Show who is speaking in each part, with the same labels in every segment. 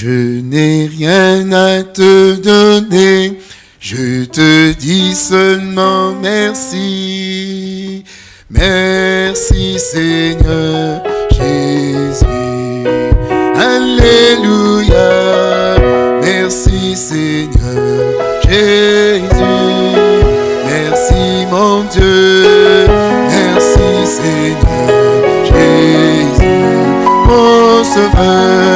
Speaker 1: Je n'ai rien à te donner, je te dis seulement merci. Merci Seigneur Jésus. Alléluia. Merci Seigneur Jésus. Merci mon Dieu. Merci Seigneur Jésus. Mon sauveur,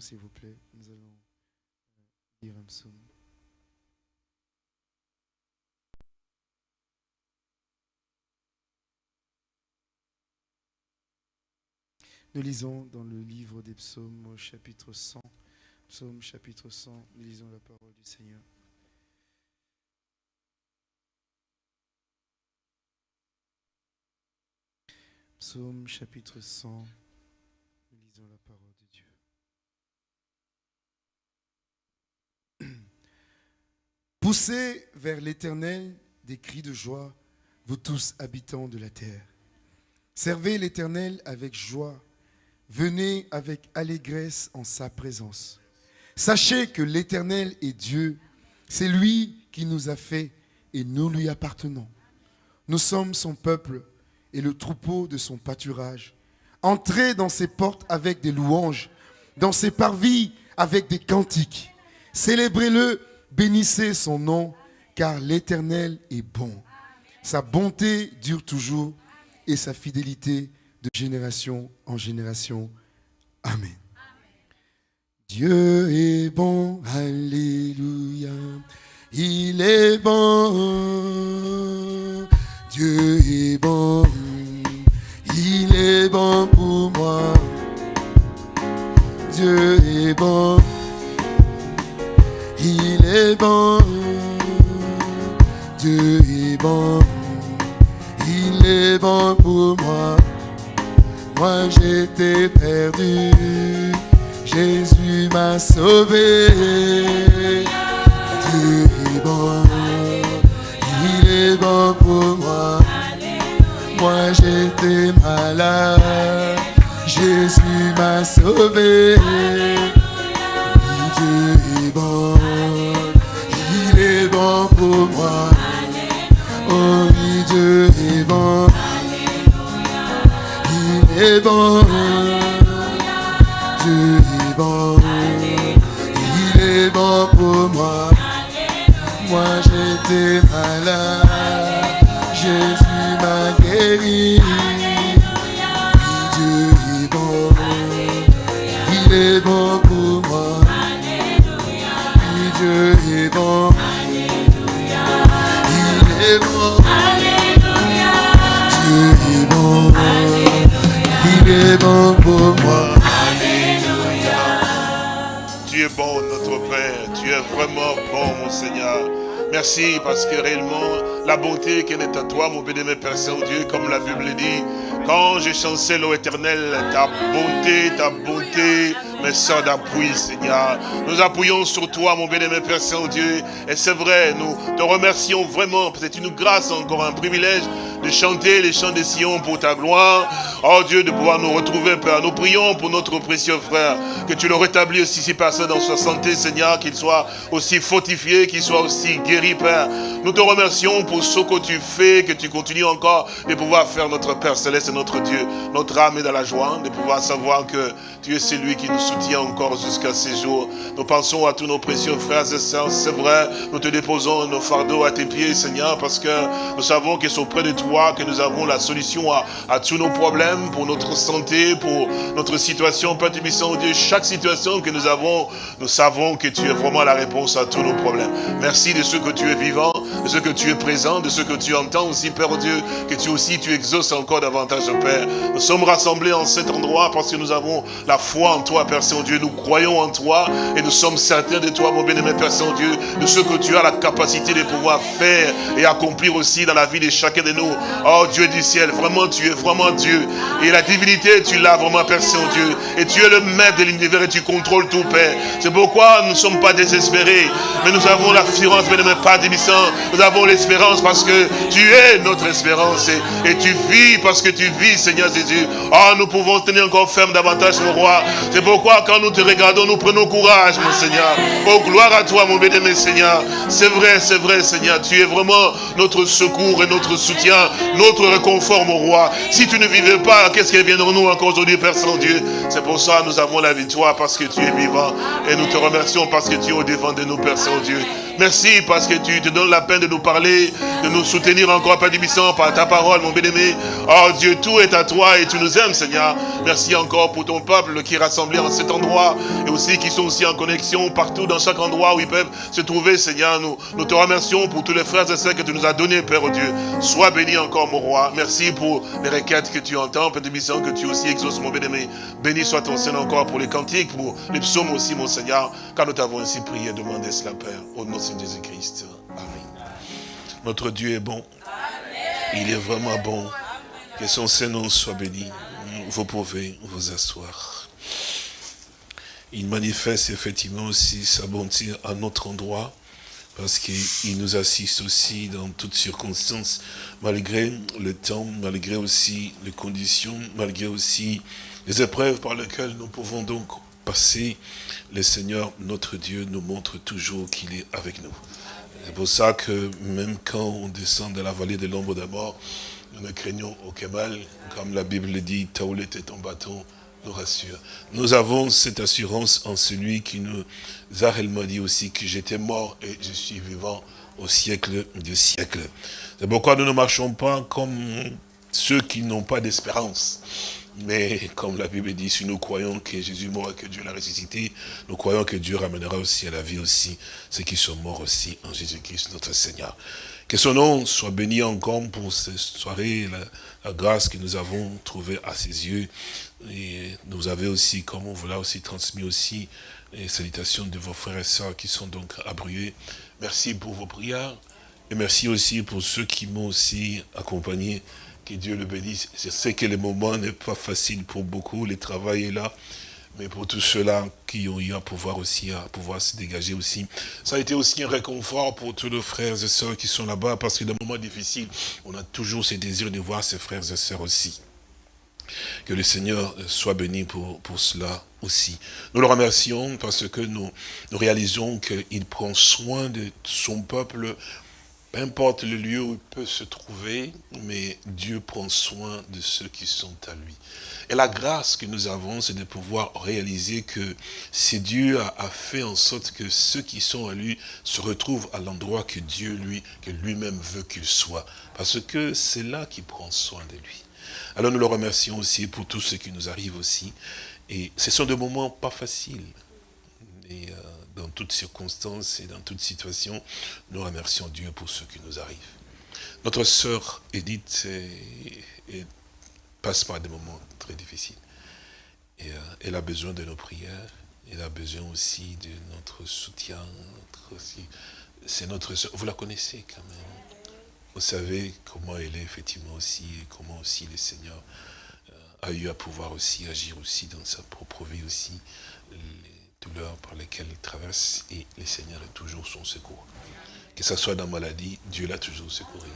Speaker 1: s'il vous plaît. Nous allons lire un psaume. Nous lisons dans le livre des psaumes au chapitre 100. Psaume chapitre 100, nous lisons la parole du Seigneur. Psaume chapitre 100, nous lisons la parole de Dieu. Poussez vers l'Éternel des cris de joie, vous tous habitants de la terre. Servez l'Éternel avec joie, venez avec allégresse en sa présence. Sachez que l'Éternel est Dieu, c'est lui qui nous a fait et nous lui appartenons. Nous sommes son peuple et le troupeau de son pâturage. Entrez dans ses portes avec des louanges, dans ses parvis avec des cantiques. Célébrez-le, bénissez son nom, car l'Éternel est bon. Sa bonté dure toujours et sa fidélité de génération en génération. Amen. Dieu est bon, alléluia. Il est bon, Dieu est bon, il est bon pour moi. Dieu est bon, est bon, Dieu est bon, il est bon pour moi. Moi j'étais perdu, Jésus m'a sauvé. Dieu est bon, il est bon pour moi. Moi j'étais malade, Jésus m'a sauvé. Dieu est bon, pour moi. Oh oui, Dieu est bon, il est bon. Dieu est bon, il est bon pour moi. Moi j'étais malade, Jésus m'a guéri. Dieu est bon, il est bon pour moi. Dieu est bon,
Speaker 2: Tu es bon, notre Père. Tu es vraiment bon, mon Seigneur. Merci parce que réellement, la bonté qu'elle est à toi, mon béni, Père Saint-Dieu, comme la Bible dit, quand je chancelle au éternel, ta bonté, ta bonté me sort d'appui, Seigneur. Nous appuyons sur toi, mon béni, Père Saint-Dieu. Et c'est vrai, nous te remercions vraiment. C'est une grâce, encore un privilège de chanter les chants des Sion pour ta gloire. Oh Dieu, de pouvoir nous retrouver, Père. Nous prions pour notre précieux frère, que tu le rétablis aussi si personne dans sa santé, Seigneur, qu'il soit aussi fortifié, qu'il soit aussi guéri, Père. Nous te remercions pour ce que tu fais, que tu continues encore de pouvoir faire notre Père Céleste et notre Dieu. Notre âme est dans la joie de pouvoir savoir que tu es celui qui nous soutient encore jusqu'à ces jours. Nous pensons à tous nos précieux frères et sœurs, c'est vrai, nous te déposons nos fardeaux à tes pieds, Seigneur, parce que nous savons que c'est auprès de toi que nous avons la solution à, tous nos problèmes, pour notre santé, pour notre situation, Père Tubissant, Dieu, chaque situation que nous avons, nous savons que tu es vraiment la réponse à tous nos problèmes. Merci de ce que tu es vivant, de ce que tu es présent, de ce que tu entends aussi, Père Dieu, que tu aussi, tu exauces encore davantage, Père. Nous sommes rassemblés en cet endroit parce que nous avons la foi en toi, Père Saint-Dieu. Nous croyons en toi et nous sommes certains de toi, mon bien-aimé Père Saint-Dieu, de ce que tu as la capacité de pouvoir faire et accomplir aussi dans la vie de chacun de nous. Oh Dieu du ciel, vraiment tu es vraiment Dieu. Et la divinité, tu l'as vraiment, Père Saint-Dieu. Et tu es le maître de l'univers et tu contrôles tout, Père. C'est pourquoi nous ne sommes pas désespérés. Mais nous avons l'assurance, mais ne pas démissant. Nous avons l'espérance parce que tu es notre espérance. Et, tu vis parce que tu vis, Seigneur Jésus. Oh, nous pouvons tenir encore ferme davantage, mon roi. C'est pourquoi quand nous te regardons, nous prenons courage, mon Seigneur. Oh, gloire à toi, mon béni, Seigneur. C'est vrai, c'est vrai, Seigneur. Tu es vraiment notre secours et notre soutien, notre réconfort, mon roi. Si tu ne vivais pas, qu'est-ce qui viendront-nous encore aujourd'hui, Père Saint-Dieu? C'est pour ça que nous avons la victoire, parce que tu es vivant. Et nous te remercions parce que tu es au devant de nous, Père Saint-Dieu. Merci parce que tu te donnes la peine de nous parler, de nous soutenir encore, Père Dibissant, par ta parole, mon bien-aimé. Oh Dieu, tout est à toi et tu nous aimes, Seigneur. Merci encore pour ton peuple qui est rassemblé en cet endroit et aussi qui sont aussi en connexion partout dans chaque endroit où ils peuvent se trouver, Seigneur. Nous, te remercions pour tous les frères et sœurs que tu nous as donnés, Père Dieu. Sois béni encore, mon roi. Merci pour les requêtes que tu entends, Père Dibissant, que tu aussi exauces, mon bien-aimé. Béni soit ton Seigneur encore pour les cantiques, pour les psaumes aussi, mon Seigneur, car nous t'avons ainsi prié et demandé cela, Père, Jésus-Christ. Amen. Notre Dieu est bon. Il est vraiment bon. Que son Saint-Nom soit béni. Vous pouvez vous asseoir. Il manifeste effectivement aussi sa bonté à notre endroit, parce qu'il nous assiste aussi dans toutes circonstances, malgré le temps, malgré aussi les conditions, malgré aussi les épreuves par lesquelles nous pouvons donc passer. Le Seigneur, notre Dieu, nous montre toujours qu'il est avec nous. C'est pour ça que même quand on descend dans la vallée de l'ombre de mort, nous ne craignons aucun mal. Comme la Bible le dit, Taoulet est ton bâton, nous rassure. Nous avons cette assurance en celui qui nous a réellement dit aussi que j'étais mort et je suis vivant au siècle du siècle. C'est pourquoi nous ne marchons pas comme ceux qui n'ont pas d'espérance. Mais comme la Bible dit, si nous croyons que Jésus mort et que Dieu l'a ressuscité, nous croyons que Dieu ramènera aussi à la vie aussi ceux qui sont morts aussi en Jésus-Christ, notre Seigneur. Que son nom soit béni encore pour cette soirée, la, grâce que nous avons trouvée à ses yeux. Et nous avez aussi, comme on vous l'a aussi transmis aussi, les salutations de vos frères et sœurs qui sont donc abrués. Merci pour vos prières. Et merci aussi pour ceux qui m'ont aussi accompagné que Dieu le bénisse. Je sais que le moment n'est pas facile pour beaucoup, le travail est là. Mais pour tous ceux-là qui ont eu à pouvoir aussi, à pouvoir se dégager aussi. Ça a été aussi un réconfort pour tous nos frères et sœurs qui sont là-bas, parce que dans les moments difficiles, on a toujours ce désir de voir ses frères et sœurs aussi. Que le Seigneur soit béni pour, cela aussi. Nous le remercions parce que nous réalisons qu'il prend soin de son peuple peu importe le lieu où il peut se trouver, mais Dieu prend soin de ceux qui sont à lui. Et la grâce que nous avons, c'est de pouvoir réaliser que c'est Dieu a, fait en sorte que ceux qui sont à lui se retrouvent à l'endroit que Dieu, lui, que lui-même veut qu'ils soient. Parce que c'est là qu'il prend soin de lui. Alors nous le remercions aussi pour tout ce qui nous arrive aussi. Et ce sont des moments pas faciles. Euh, dans toutes circonstances et dans toutes situations, nous remercions Dieu pour ce qui nous arrive. Notre sœur Edith passe par des moments très difficiles. Et, euh, elle a besoin de nos prières. Elle a besoin aussi de notre soutien. C'est notre sœur. Vous la connaissez quand même. Vous savez comment elle est effectivement aussi, et comment aussi le Seigneur euh, a eu à pouvoir aussi agir aussi dans sa propre vie aussi douleurs par lesquelles il traverse et le Seigneur est toujours son secours. Que ce soit dans la maladie, Dieu l'a toujours secouru.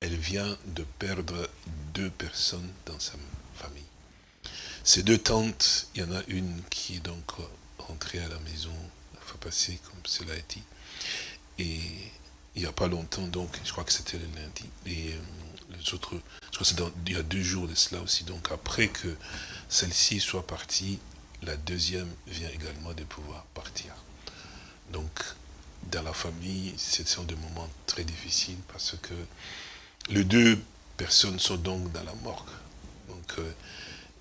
Speaker 2: Elle vient de perdre deux personnes dans sa famille. Ces deux tantes, il y en a une qui est donc rentrée à la maison, il faut passer comme cela a été. Et il n'y a pas longtemps, donc, je crois que c'était le lundi. Et euh, les autres, je crois que c'est il y a deux jours de cela aussi. Donc après que celle-ci soit partie, la deuxième vient également de pouvoir partir. Donc, dans la famille, ce sont des moments très difficiles parce que les deux personnes sont donc dans la morgue. Donc, euh,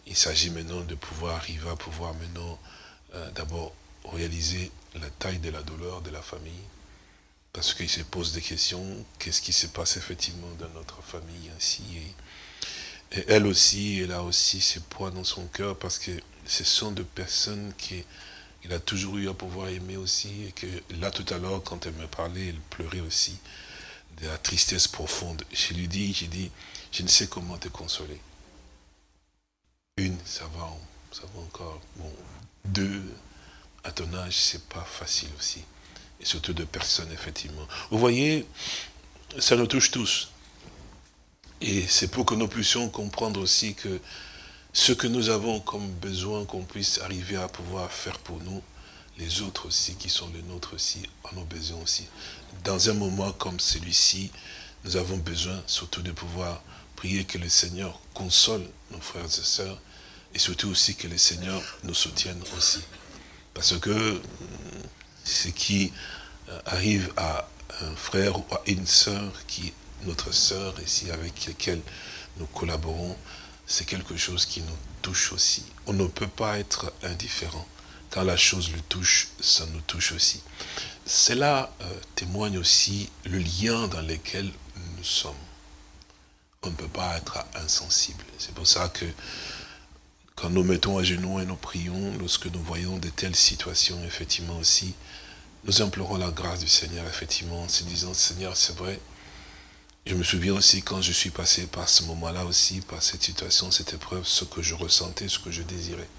Speaker 2: il s'agit maintenant de pouvoir arriver à pouvoir maintenant euh, d'abord réaliser la taille de la douleur de la famille. Parce qu'il se pose des questions, qu'est-ce qui se passe effectivement dans notre famille ainsi? Et, et elle aussi, elle a aussi ce poids dans son cœur parce que ce sont des personnes qu'il a toujours eu à pouvoir aimer aussi, et que là tout à l'heure, quand elle me parlait, elle pleurait aussi. de la tristesse profonde. Je lui dis, j'ai dit, je ne sais comment te consoler. Une, ça va, ça va encore. Bon, deux, à ton âge, c'est pas facile aussi. Et surtout de personnes, effectivement. Vous voyez, ça nous touche tous. Et c'est pour que nous puissions comprendre aussi que ce que nous avons comme besoin qu'on puisse arriver à pouvoir faire pour nous, les autres aussi qui sont les nôtres aussi en ont besoin aussi. Dans un moment comme celui-ci, nous avons besoin surtout de pouvoir prier que le Seigneur console nos frères et sœurs et surtout aussi que le Seigneur nous soutienne aussi. Parce que ce qui euh, arrive à un frère ou à une sœur qui notre sœur ici avec laquelle nous collaborons, c'est quelque chose qui nous touche aussi. On ne peut pas être indifférent. Quand la chose le touche, ça nous touche aussi. Cela euh, témoigne aussi le lien dans lequel nous sommes. On ne peut pas être insensible. C'est pour ça que quand nous mettons à genoux et nous prions, lorsque nous voyons de telles situations, effectivement aussi, nous implorons la grâce du Seigneur, effectivement, en se disant, Seigneur, c'est vrai, je me souviens aussi quand je suis passé par ce moment-là aussi, par cette situation, cette épreuve, ce que je ressentais, ce que je désirais.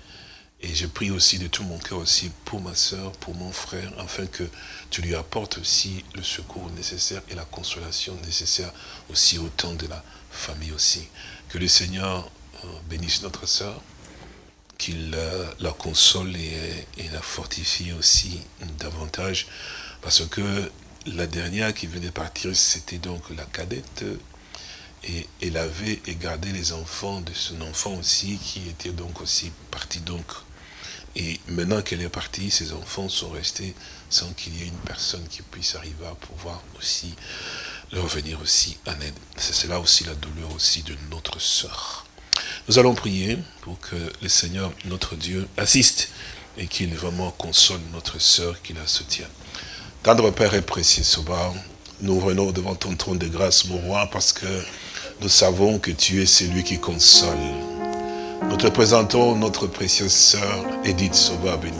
Speaker 2: Et je prie aussi de tout mon cœur aussi pour ma soeur, pour mon frère, afin que tu lui apportes aussi le secours nécessaire et la consolation nécessaire aussi au temps de la famille aussi. Que le Seigneur euh, bénisse notre soeur, qu'il la console et, et la fortifie aussi davantage, parce que la dernière qui venait partir, c'était donc la cadette. Et elle avait gardé les enfants de son enfant aussi, qui était donc aussi parti donc. Et maintenant qu'elle est partie, ses enfants sont restés sans qu'il y ait une personne qui puisse arriver à pouvoir aussi leur venir aussi en aide. C'est là aussi la douleur aussi de notre sœur. Nous allons prier pour que le Seigneur, notre Dieu, assiste et qu'il vraiment console notre sœur, qu'il la soutienne. Tendre Père et précieux Sauveur, nous venons devant ton trône de grâce, mon roi, parce que nous savons que tu es celui qui console. Nous te présentons notre précieuse sœur, Edith Sauveur béni.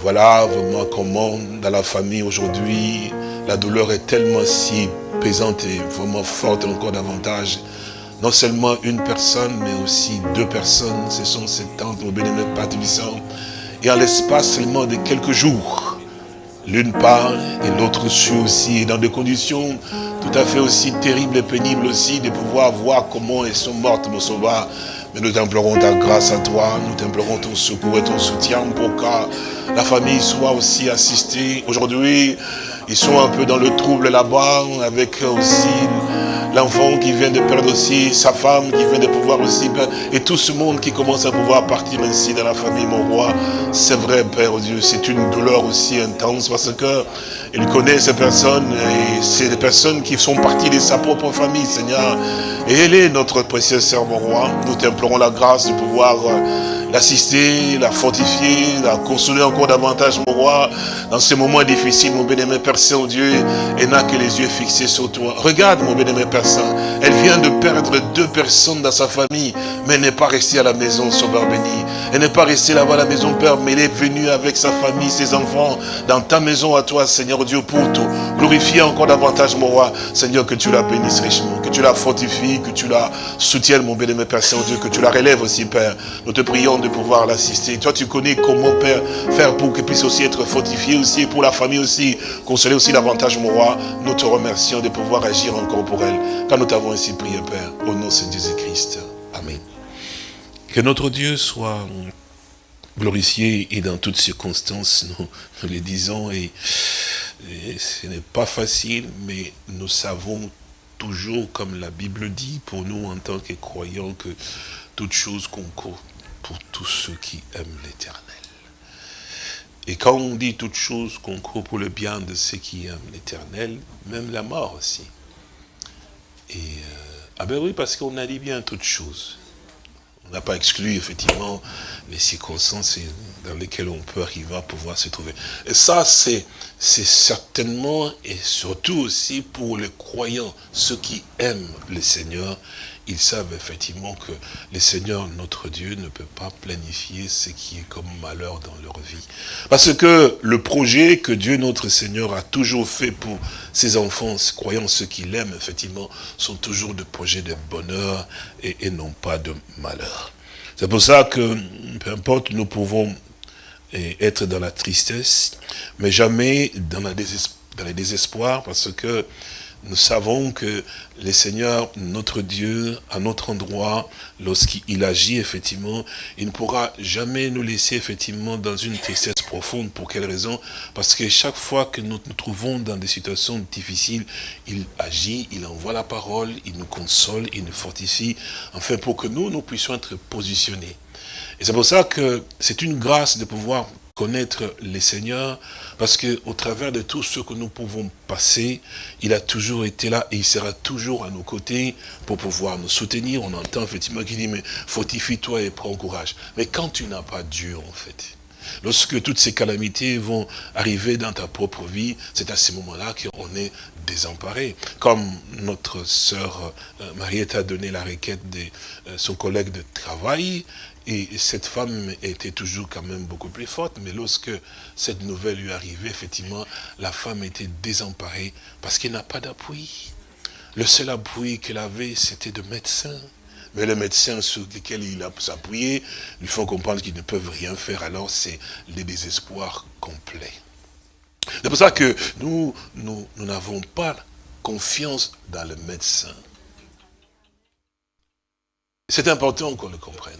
Speaker 2: Voilà vraiment comment dans la famille aujourd'hui, la douleur est tellement si pesante et vraiment forte encore davantage. Non seulement une personne, mais aussi deux personnes. Ce sont ces tantes, mon bénémoine Père Et en l'espace seulement de quelques jours, L'une part et l'autre suit aussi, dans des conditions tout à fait aussi terribles et pénibles aussi, de pouvoir voir comment elles sont mortes, mon sauveur. Mais nous t'implorons ta grâce à toi, nous t'implorons ton secours et ton soutien pour que la famille soit aussi assistée. Aujourd'hui, ils sont un peu dans le trouble là-bas, avec aussi l'enfant qui vient de perdre aussi sa femme, qui vient de pouvoir aussi perdre, et tout ce monde qui commence à pouvoir partir ainsi dans la famille, mon roi. C'est vrai, Père Dieu, c'est une douleur aussi intense parce que il connaît ces personnes et c'est des personnes qui sont parties de sa propre famille, Seigneur. Et elle est notre précieuse sœur, mon roi. Nous t'implorons la grâce de pouvoir euh, l'assister, la fortifier, la consoler encore davantage, mon roi, dans ces moments difficiles, mon bénémoine Père Saint-Dieu, et n'a que les yeux fixés sur toi. Regarde, mon bénémoine Père Saint, elle vient de perdre deux personnes dans sa famille, mais elle n'est pas restée à la maison, Sauveur béni. Elle n'est pas restée là-bas à la maison, Père, mais elle est venue avec sa famille, ses enfants, dans ta maison à toi, Seigneur Dieu, pour tout. Glorifier encore davantage, mon roi, Seigneur, que tu la bénisses richement, que tu la fortifies, que tu la soutiennes, mon bénémoine Père Saint-Dieu, que tu la relèves aussi, Père. Nous te prions de pouvoir l'assister. Toi, tu connais comment, Père, faire pour qu'elle puisse aussi être fortifiée aussi, pour la famille aussi, consoler aussi davantage, mon roi. Nous te remercions de pouvoir agir encore pour elle. Car nous t'avons ainsi prié, Père, au nom de Jésus-Christ. Amen. Que notre Dieu soit glorifié et dans toutes circonstances, nous, nous le disons, et, ce n'est pas facile, mais nous savons toujours, comme la Bible dit, pour nous en tant que croyants, que toute chose concourt pour tous ceux qui aiment l'éternel. Et quand on dit toute chose concourt pour le bien de ceux qui aiment l'éternel, même la mort aussi. Et, euh, ah ben oui, parce qu'on a dit bien toute chose. On n'a pas exclu effectivement les circonstances dans lesquelles on peut arriver à pouvoir se trouver. Et ça, c'est certainement et surtout aussi pour les croyants, ceux qui aiment le Seigneur ils savent effectivement que le Seigneur, notre Dieu, ne peut pas planifier ce qui est comme malheur dans leur vie. Parce que le projet que Dieu, notre Seigneur, a toujours fait pour ses enfants, croyant ceux qu'il aime, effectivement, sont toujours des projets de bonheur et, et non pas de malheur. C'est pour ça que, peu importe, nous pouvons eh, être dans la tristesse, mais jamais dans, la dans le désespoir, parce que nous savons que le Seigneur, notre Dieu, à notre endroit, lorsqu'il agit, effectivement, il ne pourra jamais nous laisser, effectivement, dans une tristesse profonde. Pour quelle raison? Parce que chaque fois que nous nous trouvons dans des situations difficiles, il agit, il envoie la parole, il nous console, il nous fortifie, enfin, pour que nous, nous puissions être positionnés. Et c'est pour ça que c'est une grâce de pouvoir connaître les seigneurs, parce que au travers de tout ce que nous pouvons passer, il a toujours été là et il sera toujours à nos côtés pour pouvoir nous soutenir. On entend effectivement qu'il dit, mais fortifie-toi et prends courage. Mais quand tu n'as pas Dieu, en fait, lorsque toutes ces calamités vont arriver dans ta propre vie, c'est à ce moment-là qu'on est désemparé. Comme notre sœur euh, Mariette a donné la requête de euh, son collègue de travail, et cette femme était toujours quand même beaucoup plus forte, mais lorsque cette nouvelle lui arrivait, effectivement, la femme était désemparée parce qu'elle n'a pas d'appui. Le seul appui qu'elle avait, c'était de médecin. Mais les médecins sur lesquels il a s'appuyer lui font comprendre qu'ils ne peuvent rien faire, alors c'est le désespoir complet. C'est pour ça que nous, nous n'avons pas confiance dans le médecin. C'est important qu'on le comprenne.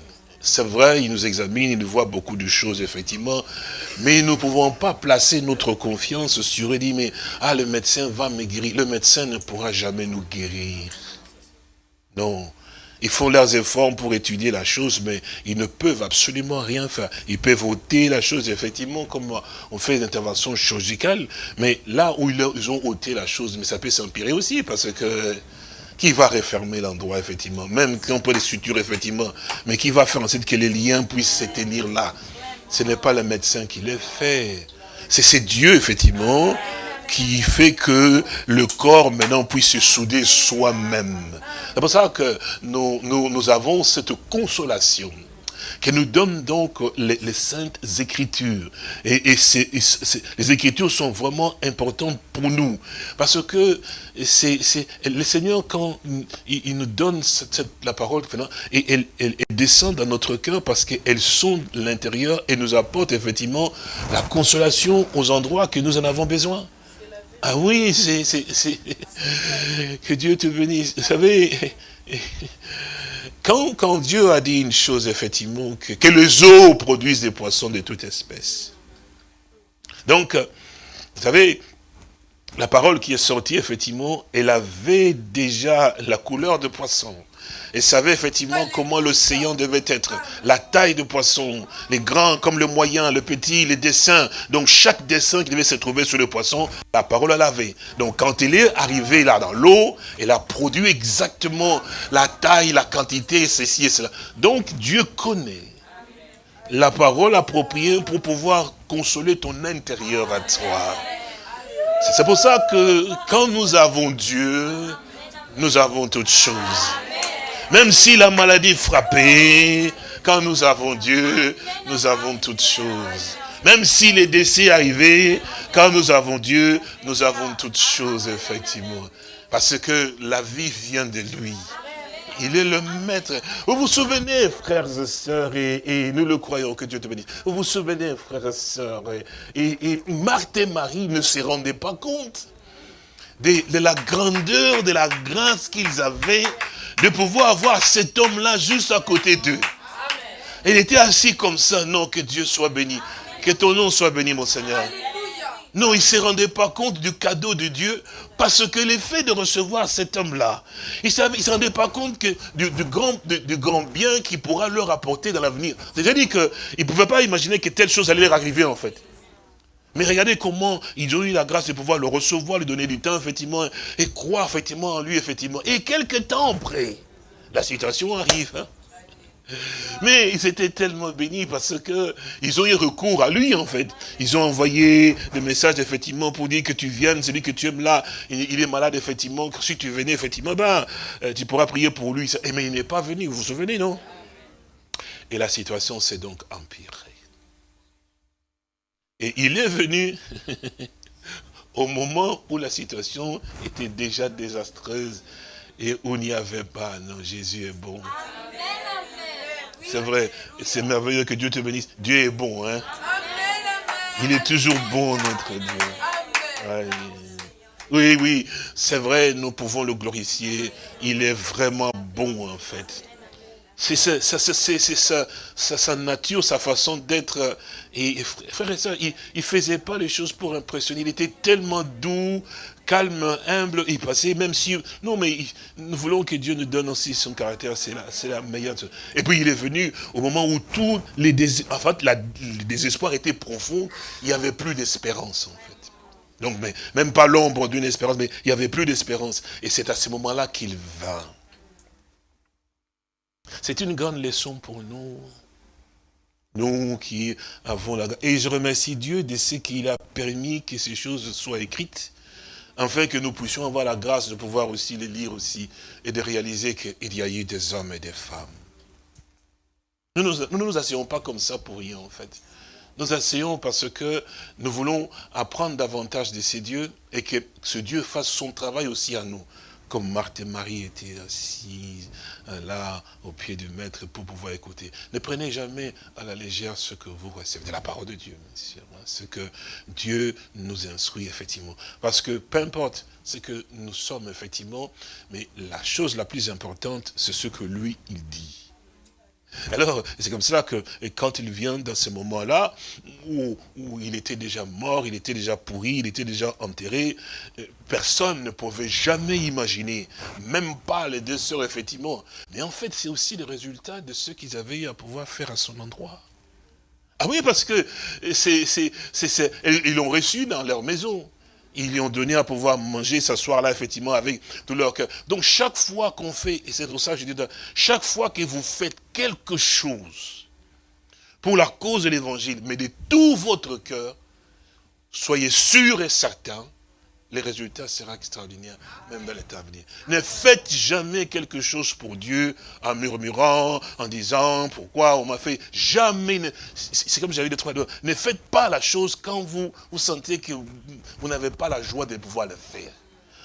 Speaker 2: C'est vrai, il nous examine, il nous voit beaucoup de choses, effectivement, mais nous ne pouvons pas placer notre confiance sur lui, mais ah, le médecin va me guérir. Le médecin ne pourra jamais nous guérir. Non. Ils font leurs efforts pour étudier la chose, mais ils ne peuvent absolument rien faire. Ils peuvent ôter la chose, effectivement, comme on fait une intervention chirurgicale, mais là où ils ont ôté la chose, mais ça peut s'empirer aussi, parce que qui va refermer l'endroit, effectivement, même quand on peut les sutures, effectivement, mais qui va faire en sorte que les liens puissent se tenir là. Ce n'est pas le médecin qui le fait. C'est Dieu, effectivement, qui fait que le corps maintenant puisse se souder soi-même. C'est pour ça que nous, nous avons cette consolation qui nous donne donc les, saintes écritures. Et, les écritures sont vraiment importantes pour nous. Parce que c'est le Seigneur, quand il, nous donne la parole, et elle, elle, descend dans notre cœur parce qu'elles sont l'intérieur et nous apportent effectivement la consolation aux endroits que nous en avons besoin. Ah oui, c'est... Que Dieu te bénisse. Vous savez, quand, Dieu a dit une chose, effectivement, que, que les eaux produisent des poissons de toute espèce. Donc, vous savez, la parole qui est sortie, effectivement, elle avait déjà la couleur de poisson et savait effectivement comment l'océan devait être. La taille de poisson, les grands comme le moyen, le petit, les dessins. Donc chaque dessin qui devait se trouver sur le poisson, la parole elle avait. Donc quand il est arrivé là dans l'eau, elle a produit exactement la taille, la quantité, ceci et cela. Donc Dieu connaît la parole appropriée pour pouvoir consoler ton intérieur à toi. C'est pour ça que quand nous avons Dieu, nous avons toutes choses. Même si la maladie frappait, quand nous avons Dieu, nous avons toutes choses. Même si les décès arrivaient, quand nous avons Dieu, nous avons toutes choses, effectivement. Parce que la vie vient de lui. Il est le maître. Vous vous souvenez, frères et sœurs, et, nous le croyons, que Dieu te bénisse. Vous vous souvenez, frères et sœurs, et, Marthe et Marie ne se rendaient pas compte de, la grandeur, de la grâce qu'ils avaient de pouvoir avoir cet homme-là juste à côté d'eux. Il était assis comme ça. Non, que Dieu soit béni. Que ton nom soit béni, mon Seigneur. Non, il ne se rendait pas compte du cadeau de Dieu parce que l'effet de recevoir cet homme-là, il ne se rendait pas compte que du, grand, du, grand bien qu'il pourra leur apporter dans l'avenir. C'est-à-dire qu'il ne pouvait pas imaginer que telle chose allait leur arriver en fait. Mais regardez comment ils ont eu la grâce de pouvoir le recevoir, lui donner du temps, effectivement, et croire, effectivement, en lui, effectivement. Et quelques temps après, la situation arrive. Hein. Mais ils étaient tellement bénis parce que ils ont eu recours à lui, en fait. Ils ont envoyé des messages, effectivement, pour dire que tu viennes, celui que tu aimes là, il, est malade, effectivement. Si tu venais, effectivement, ben, euh, tu pourras prier pour lui. Mais il n'est pas venu, vous vous souvenez, non? Et la situation s'est donc empirée. Et il est venu au moment où la situation était déjà désastreuse et où il n'y avait pas. Non, Jésus est bon. C'est vrai, c'est merveilleux que Dieu te bénisse. Dieu est bon, hein. Il est toujours bon, notre Dieu. Oui, oui, c'est vrai, nous pouvons le glorifier. Il est vraiment bon, en fait. C'est sa, sa, nature, sa façon d'être. Et, frère et soeur, il ne faisait pas les choses pour impressionner. Il était tellement doux, calme, humble. Il passait, même si... Non, mais nous voulons que Dieu nous donne aussi son caractère. C'est la, la meilleure chose. Et puis il est venu au moment où tous les, dés, en fait, le désespoir était profond. Il n'y avait plus d'espérance, en fait. Donc, même pas l'ombre d'une espérance, mais il n'y avait plus d'espérance. Et c'est à ce moment-là qu'il vint. C'est une grande leçon pour nous. Nous qui avons la... Et je remercie Dieu de ce qu'il a permis que ces choses soient écrites, afin que nous puissions avoir la grâce de pouvoir aussi les lire aussi, et de réaliser qu'il y a eu des hommes et des femmes. Nous ne nous, asseyons pas comme ça pour rien, en fait. Nous asseyons parce que nous voulons apprendre davantage de ces dieux, et que ce Dieu fasse son travail aussi à nous comme Marthe et Marie étaient assises euh, là, au pied du maître, pour pouvoir écouter. Ne prenez jamais à la légère ce que vous recevez de la parole de Dieu, monsieur, ce que Dieu nous instruit, effectivement. Parce que peu importe ce que nous sommes, effectivement, mais la chose la plus importante, c'est ce que lui, il dit. Alors, c'est comme cela que quand il vient dans ce moment-là, où, il était déjà mort, il était déjà pourri, il était déjà enterré, euh, personne ne pouvait jamais imaginer, même pas les deux sœurs, effectivement. Mais en fait, c'est aussi le résultat de ce qu'ils avaient eu à pouvoir faire à son endroit. Ah oui, parce que ils l'ont reçu dans leur maison ils lui ont donné à pouvoir manger, s'asseoir là, effectivement, avec tout leur cœur. Donc, chaque fois qu'on fait, et c'est pour ça que je dis, chaque fois que vous faites quelque chose pour la cause de l'évangile, mais de tout votre cœur, soyez sûr et certain les résultats seront extraordinaires, même dans l'état à venir. Ne faites jamais quelque chose pour Dieu en murmurant, en disant pourquoi on m'a fait. Jamais. C'est comme j'avais dit trois doigts. Ne faites pas la chose quand vous, vous sentez que vous, n'avez pas la joie de pouvoir le faire.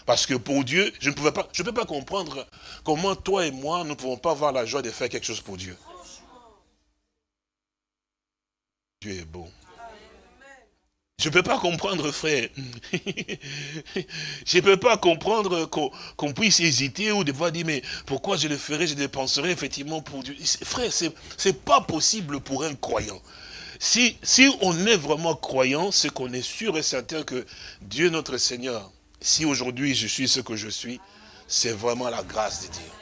Speaker 2: Parce que pour Dieu, je ne pouvais pas, je peux pas comprendre comment toi et moi, nous ne pouvons pas avoir la joie de faire quelque chose pour Dieu. Dieu est bon. Je ne peux pas comprendre, frère. je ne peux pas comprendre qu'on puisse hésiter ou devoir dire, mais pourquoi je le ferai, je dépenserai effectivement pour Dieu. Frère, ce n'est pas possible pour un croyant. Si, si on est vraiment croyant, c'est qu'on est sûr et certain que Dieu notre Seigneur, si aujourd'hui je suis ce que je suis, c'est vraiment la grâce de Dieu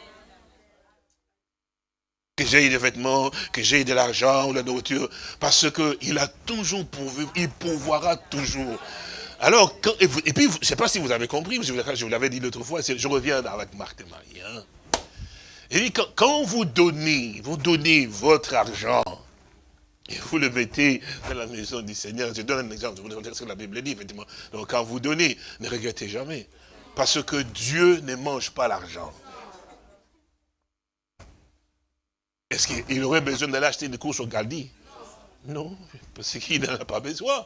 Speaker 2: que j'ai des vêtements, que j'ai de l'argent ou la nourriture, parce qu'il a toujours pourvu, il pourvoira toujours. Alors, et, puis, je ne sais pas si vous avez compris, je vous, l'avais dit l'autre fois, je reviens avec Marthe et Marie. Hein. Et quand, quand, vous donnez, vous donnez votre argent, et vous le mettez dans la maison du Seigneur, je donne un exemple, je vous dire ce que la Bible dit, effectivement. Donc quand vous donnez, ne regrettez jamais. Parce que Dieu ne mange pas l'argent. Est-ce qu'il aurait besoin d'aller acheter des courses au Galdi? Non, parce qu'il n'en a pas besoin.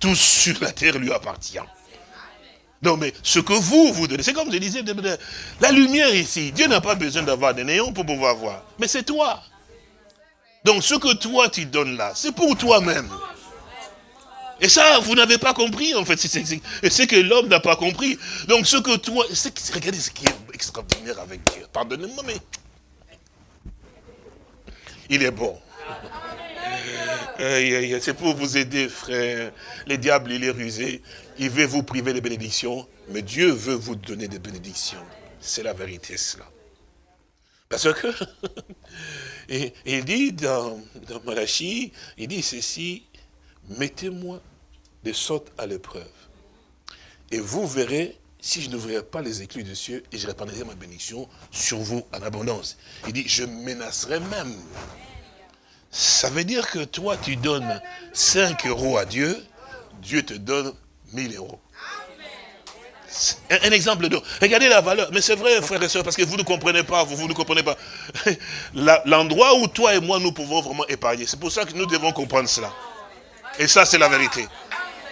Speaker 2: Tout sur la terre lui appartient. Non, mais ce que vous, vous donnez, c'est comme je disais, la lumière ici, Dieu n'a pas besoin d'avoir des néons pour pouvoir voir. Mais c'est toi. Donc ce que toi tu donnes là, c'est pour toi-même. Et ça, vous n'avez pas compris, en fait. C'est que l'homme n'a pas compris. Donc ce que toi... Regardez ce qui est extraordinaire avec Dieu. Pardonnez-moi, mais il est bon. C'est pour vous aider, frère. Le diable, il est rusé. Il veut vous priver des bénédictions. Mais Dieu veut vous donner des bénédictions. C'est la vérité, cela. Parce que, il dit dans, dans Malachie, il dit ceci, mettez-moi de sorte à l'épreuve. Et vous verrez si je n'ouvrirais pas les éclus des cieux et je répandrais ma bénédiction sur vous en abondance. Il dit, je menacerai même. Ça veut dire que toi, tu donnes 5 euros à Dieu, Dieu te donne 1000 euros. Un, exemple de... Regardez la valeur. Mais c'est vrai, frères et sœurs, parce que vous ne comprenez pas, vous, vous ne comprenez pas. L'endroit où toi et moi, nous pouvons vraiment épargner. C'est pour ça que nous devons comprendre cela. Et ça, c'est la vérité.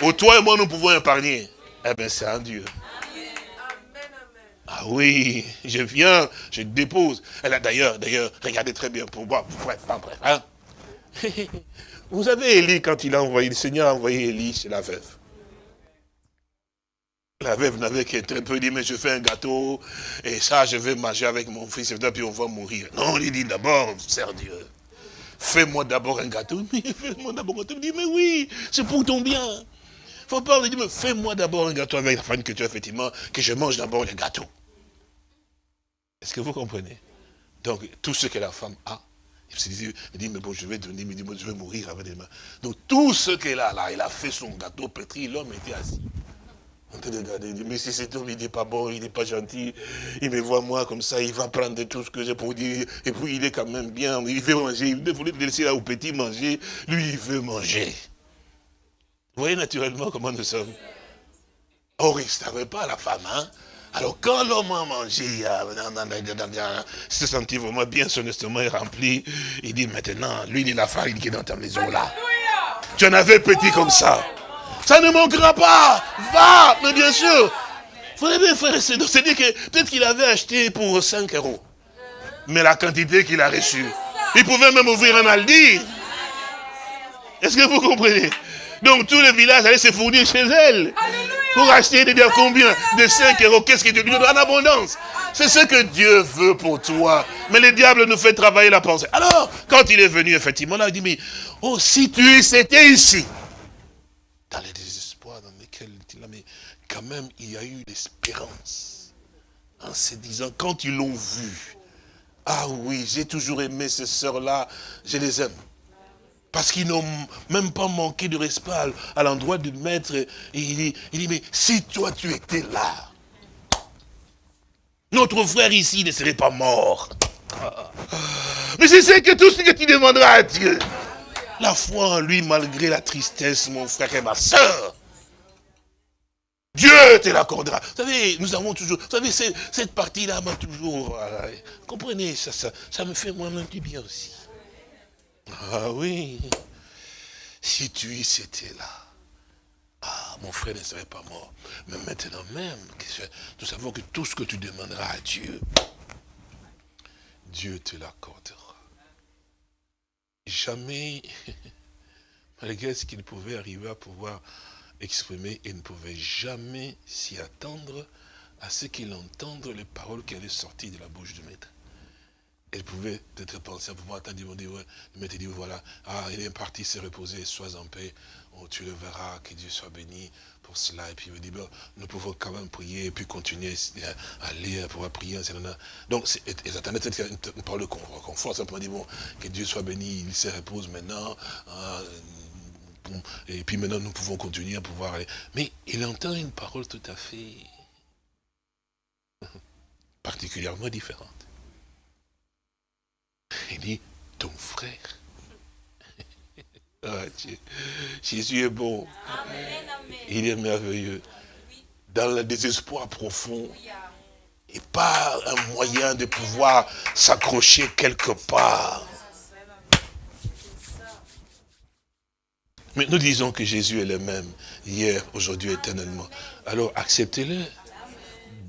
Speaker 2: Où toi et moi, nous pouvons épargner. Eh bien, c'est un Dieu. Ah oui, je viens, je dépose. D'ailleurs, d'ailleurs, regardez très bien pour moi. Bref, bref. Hein. Vous avez Élie, quand il a envoyé, le Seigneur a envoyé Élie chez la veuve. La veuve n'avait qu'un très peu dit, mais je fais un gâteau, et ça, je vais manger avec mon fils, et puis on va mourir. Non, il dit d'abord, sers Dieu. Fais-moi d'abord un gâteau. Fais-moi d'abord un gâteau. Il dit, mais oui, c'est pour ton bien. Faut pas, il dit, mais fais-moi d'abord un gâteau avec la femme que tu as, effectivement, que je mange d'abord le gâteau. Est-ce que vous comprenez? Donc, tout ce que la femme a, il dit, mais bon, je vais donner, mais je vais mourir avec des mains. Donc, tout ce qu'elle a là, il a fait son gâteau pétri, l'homme était assis. On te regarde, il dit, mais si cet homme, il n'est pas bon, il n'est pas gentil, il me voit moi comme ça, il va prendre tout ce que j'ai pour dire, et puis il est quand même bien, il veut manger, il voulait laisser là au petit manger, lui, il veut manger. Vous voyez naturellement comment nous sommes. Or, il ne savait pas la femme, hein alors quand l'homme a mangé, il s'est senti vraiment bien, son estomac est rempli. Il dit maintenant, lui, il la farine qui est dans ta maison là. Tu en avais petit comme ça. Ça ne manquera pas. Va, mais bien sûr. Frère frère, c'est-à-dire que peut-être qu'il avait acheté pour 5 euros. Mais la quantité qu'il a reçue. Il pouvait même ouvrir un Aldi. Est-ce que vous comprenez? Donc tout le village allait se fournir chez elle. Pour acheter de dire combien De 5 euros. Qu'est-ce que Dieu nous donne en abondance C'est ce que Dieu veut pour toi. Mais le diable nous fait travailler la pensée. Alors, quand il est venu, effectivement, là, il dit, mais, oh, si tu étais ici, dans les désespoirs dans lesquels il a, mais quand même, il y a eu l'espérance. En se disant, quand ils l'ont vu, ah oui, j'ai toujours aimé ces sœurs-là, je les aime. Parce qu'ils n'ont même pas manqué de respect à l'endroit du maître. Et il dit, il mais si toi tu étais là, notre frère ici ne serait pas mort. Mais je sais que tout ce que tu demanderas à Dieu, la foi en lui, malgré la tristesse, mon frère et ma soeur, Dieu te l'accordera. Vous savez, nous avons toujours, vous savez, cette partie-là m'a toujours, comprenez, ça, ça, ça me fait moi-même du bien aussi. Ah oui, si tu y étais là, ah, mon frère ne serait pas mort. Mais maintenant même, nous savons que tout ce que tu demanderas à Dieu, Dieu te l'accordera. Jamais, malgré ce qu'il pouvait arriver à pouvoir exprimer, il ne pouvait jamais s'y attendre à ce qu'il entende les paroles qui allaient sortir de la bouche du maître elle pouvait peut-être penser à pouvoir attendre, demander, ouais, le maître dit, voilà, ah, il est parti se reposer, sois en paix, oh, tu le verras, que Dieu soit béni pour cela. Et puis il me dit, bon, nous pouvons quand même prier, et puis continuer à lire, à pouvoir prier, Donc, ils attendaient une, parole de confort, simplement dit, bon, que Dieu soit béni, il se repose maintenant, ah, et puis maintenant nous pouvons continuer à pouvoir aller. Mais il entend une parole tout à fait particulièrement différente. Il dit, ton frère. Ah, Jésus est bon. Il est merveilleux. Dans le désespoir profond. Et pas un moyen de pouvoir s'accrocher quelque part. Mais nous disons que Jésus est le même, hier, aujourd'hui, éternellement. Alors acceptez-le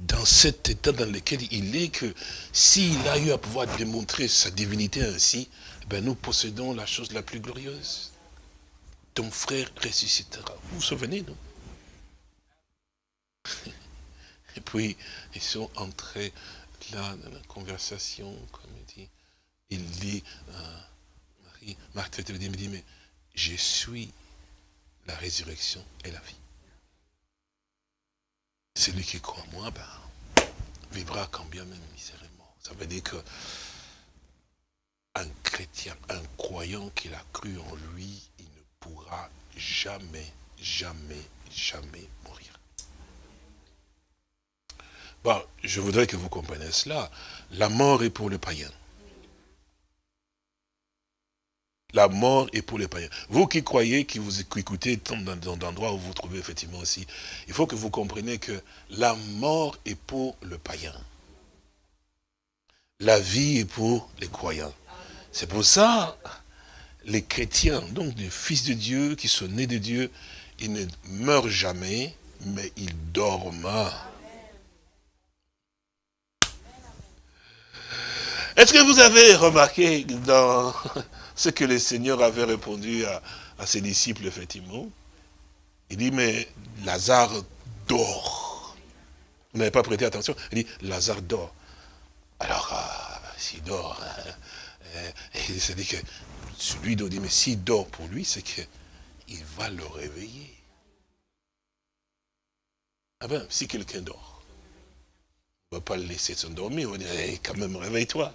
Speaker 2: dans cet état dans lequel il est, que s'il a eu à pouvoir démontrer sa divinité ainsi, ben nous possédons la chose la plus glorieuse. Ton frère ressuscitera. Vous vous souvenez, non? Et puis, ils sont entrés là dans la conversation, comme il dit. Il dit, euh, Marie, Marthe dit, mais je suis la résurrection et la vie. Celui qui croit en moi, ben, vivra quand bien même misérément. Ça veut dire que un chrétien, un croyant qui a cru en lui, il ne pourra jamais, jamais, jamais mourir. Je voudrais que vous compreniez cela. La mort est pour le païen. La mort est pour les païens. Vous qui croyez, qui vous écoutez dans d'endroits où vous vous trouvez effectivement aussi, il faut que vous compreniez que la mort est pour le païen. La vie est pour les croyants. C'est pour ça, les chrétiens, donc les fils de Dieu, qui sont nés de Dieu, ils ne meurent jamais, mais ils dorment. Est-ce que vous avez remarqué dans ce que le Seigneur avait répondu à, ses disciples, effectivement Il dit, mais Lazare dort. Vous n'avez pas prêté attention Il dit, Lazare dort. Alors, euh, s'il dort, hein, il s'est dit que celui dit, mais s'il dort pour lui, c'est qu'il va le réveiller. Ah ben, si quelqu'un dort, on ne va pas le laisser s'endormir, on va dire, quand même, réveille-toi.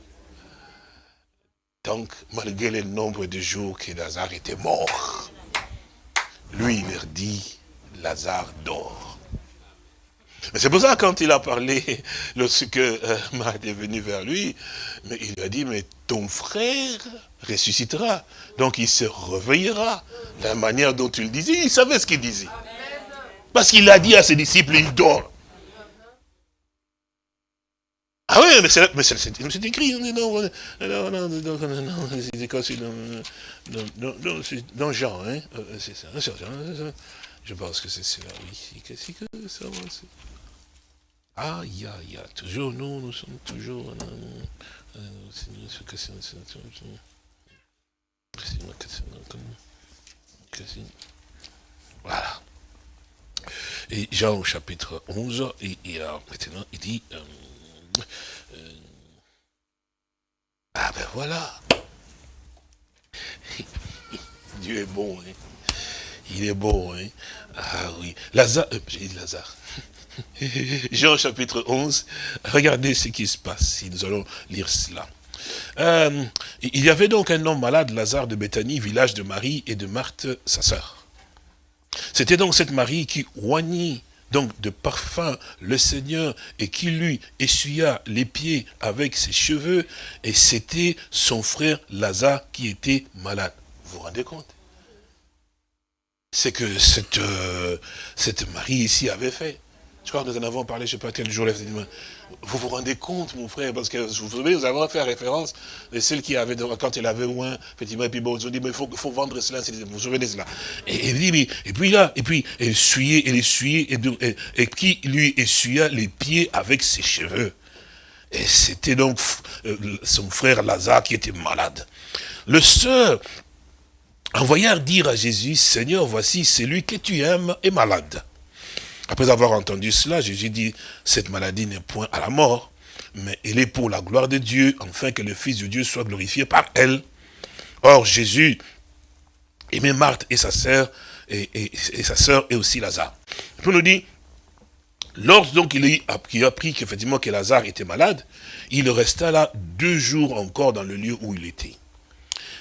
Speaker 2: Donc, malgré le nombre de jours que Lazare était mort, lui, il leur dit, Lazare dort. Mais c'est pour ça, quand il a parlé, lorsque euh, est venu vers lui, mais il a dit, mais ton frère ressuscitera. Donc il se réveillera. La manière dont il disait, il savait ce qu'il disait. Parce qu'il a dit à ses disciples, il dort. Ah oui, mais c'est c'est écrit. Non, non, non, non, non, c'est dans Jean, hein, c'est ça. Je pense que c'est cela, oui. Qu'est-ce que ça va Aïe, aïe, aïe, toujours nous, nous sommes toujours... Voilà. Et Jean au chapitre 11, et, et maintenant il dit, euh, euh, ah ben voilà. Dieu est bon. Hein. Il est bon. Hein. Ah oui. Lazare, euh, j'ai dit Lazare. Jean chapitre 11, regardez ce qui se passe, si nous allons lire cela. Euh, il y avait donc un homme malade, Lazare de Béthanie, village de Marie et de Marthe, sa sœur. C'était donc cette Marie qui oignit donc de parfum le Seigneur et qui lui essuya les pieds avec ses cheveux et c'était son frère Lazare qui était malade. Vous vous rendez compte? C'est que cette, euh, cette Marie ici avait fait. Je crois que nous en avons parlé, je ne sais pas quel jour, vous vous rendez compte, mon frère, parce que vous savez, nous avons fait référence de celle qui avait, quand elle avait loin, effectivement, et puis bon, ils ont dit, mais il faut, faut, vendre cela, vous vous souvenez de cela. Et, et, et puis là, et puis, elle essuyait, elle essuyait, et, et, qui lui essuya les pieds avec ses cheveux. Et c'était donc euh, son frère Lazare qui était malade. Le sœur envoya dire à Jésus, Seigneur, voici celui que tu aimes est malade. Après avoir entendu cela, Jésus dit, cette maladie n'est point à la mort, mais elle est pour la gloire de Dieu, afin que le Fils de Dieu soit glorifié par elle. Or, Jésus aimait Marthe et sa sœur, et, sa sœur et aussi Lazare. Il nous dit, lorsque donc il a appris qu'effectivement que Lazare était malade, il resta là deux jours encore dans le lieu où il était.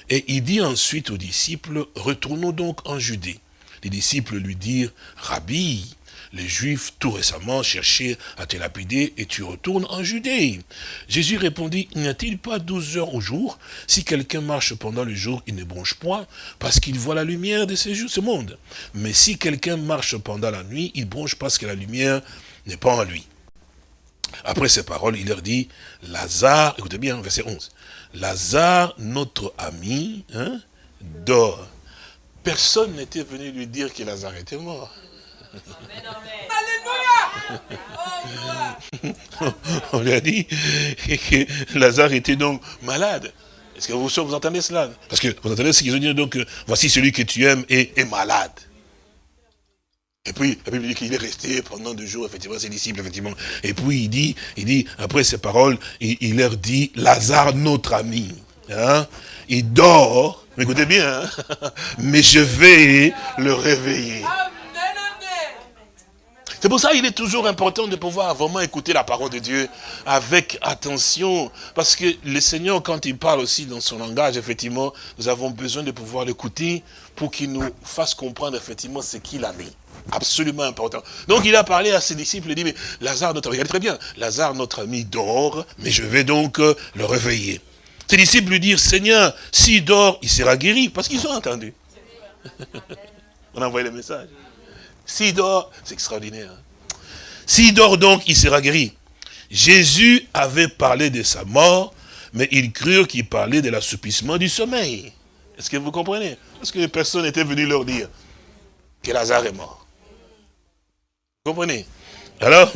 Speaker 2: Et il dit ensuite aux disciples, retournons donc en Judée. Les disciples lui dirent, Rabbi, les Juifs tout récemment cherchaient à te lapider et tu retournes en Judée. Jésus répondit, n'y a-t-il pas douze heures au jour? Si quelqu'un marche pendant le jour, il ne bronche point, parce qu'il voit la lumière de ce monde. Mais si quelqu'un marche pendant la nuit, il bronche parce que la lumière n'est pas en lui. Après ces paroles, il leur dit, Lazare, écoutez bien, verset 11, Lazare, notre ami, hein, dort. Personne n'était venu lui dire que Lazare était mort. On lui a dit que Lazare était donc malade. Est-ce que vous, entendez cela? Parce que vous entendez ce qu'ils ont dit, donc, voici celui que tu aimes est, est malade. Et puis, la Bible dit qu'il est resté pendant deux jours, effectivement, ses disciples, effectivement. Et puis, il dit, il dit, après ces paroles, il, leur dit, Lazare, notre ami, hein, il dort, écoutez bien, hein, mais je vais le réveiller. C'est pour ça qu'il est toujours important de pouvoir vraiment écouter la parole de Dieu avec attention. Parce que le Seigneur, quand il parle aussi dans son langage, effectivement, nous avons besoin de pouvoir l'écouter pour qu'il nous fasse comprendre effectivement ce qu'il a mis. Absolument important. Donc il a parlé à ses disciples, il dit, mais Lazare, notre ami, très bien, Lazare, notre ami, dort, mais je vais donc euh, le réveiller. Ses disciples lui dirent, Seigneur, s'il dort, il sera guéri, parce qu'ils ont entendu. On a envoyé le message. S'il dort, c'est extraordinaire. Hein. S'il dort donc, il sera guéri. Jésus avait parlé de sa mort, mais ils crurent qu'il parlait de l'assoupissement du sommeil. Est-ce que vous comprenez? Parce que personne n'était venu leur dire que Lazare est mort. Vous comprenez? Alors,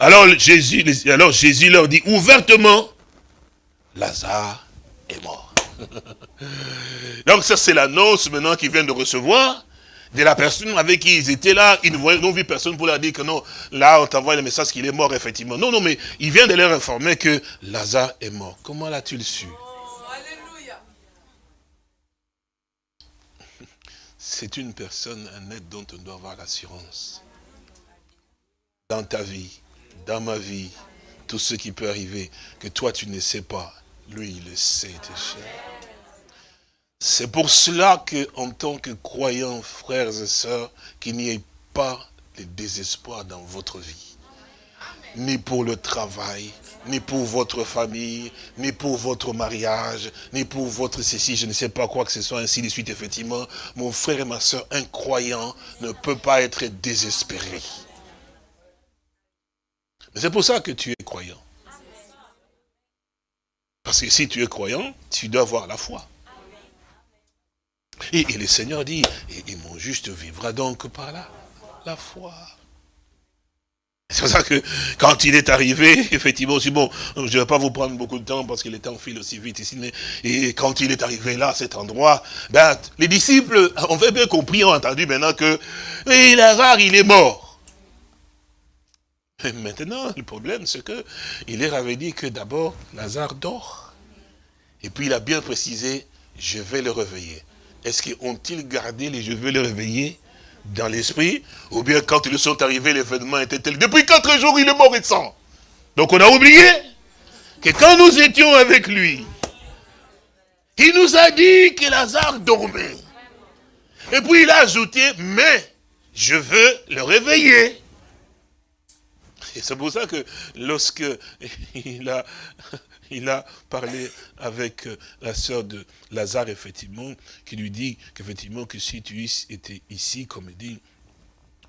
Speaker 2: alors, Jésus, alors Jésus leur dit ouvertement, Lazare est mort. Donc ça c'est l'annonce maintenant qu'ils viennent de recevoir de la personne avec qui ils étaient là, ils n'ont vu personne pour leur dire que non, là on t'envoie le message qu'il est mort effectivement. Non, non, mais il vient de leur informer que Lazare est mort. Comment l'a-t-il su? C'est une personne, un être dont on doit avoir l'assurance. Dans ta vie, dans ma vie, tout ce qui peut arriver, que toi tu ne sais pas, lui il le sait déjà. C'est pour cela que, en tant que croyants, frères et sœurs, qu'il n'y ait pas de désespoir dans votre vie. Ni pour le travail, ni pour votre famille, ni pour votre mariage, ni pour votre ceci, je ne sais pas quoi que ce soit, ainsi de suite, effectivement. Mon frère et ma soeur, un croyant ne peut pas être désespéré. C'est pour ça que tu es croyant. Parce que si tu es croyant, tu dois avoir la foi. Et, le Seigneur dit, et, mon juste vivra donc par là, la foi. C'est pour ça que quand il est arrivé, effectivement, aussi bon, je ne vais pas vous prendre beaucoup de temps parce que le temps file aussi vite ici, mais et quand il est arrivé là, à cet endroit, ben, les disciples ont bien compris, ont entendu maintenant que et Lazare, il est mort. Mais maintenant, le problème, c'est que il leur avait dit que d'abord, Lazare dort. Et puis il a bien précisé, je vais le réveiller. Est-ce qu'ils ont-ils gardé les je vais le réveiller dans l'esprit Ou bien quand ils sont arrivés, l'événement était tel? Depuis quatre jours, il est mort et sang. Donc on a oublié que quand nous étions avec lui, il nous a dit que Lazare dormait. Et puis il a ajouté, mais je veux le réveiller. Et c'est pour ça que lorsque il a il a parlé avec euh, la sœur de Lazare, effectivement, qui lui dit qu'effectivement, que si tu étais ici, comme il dit,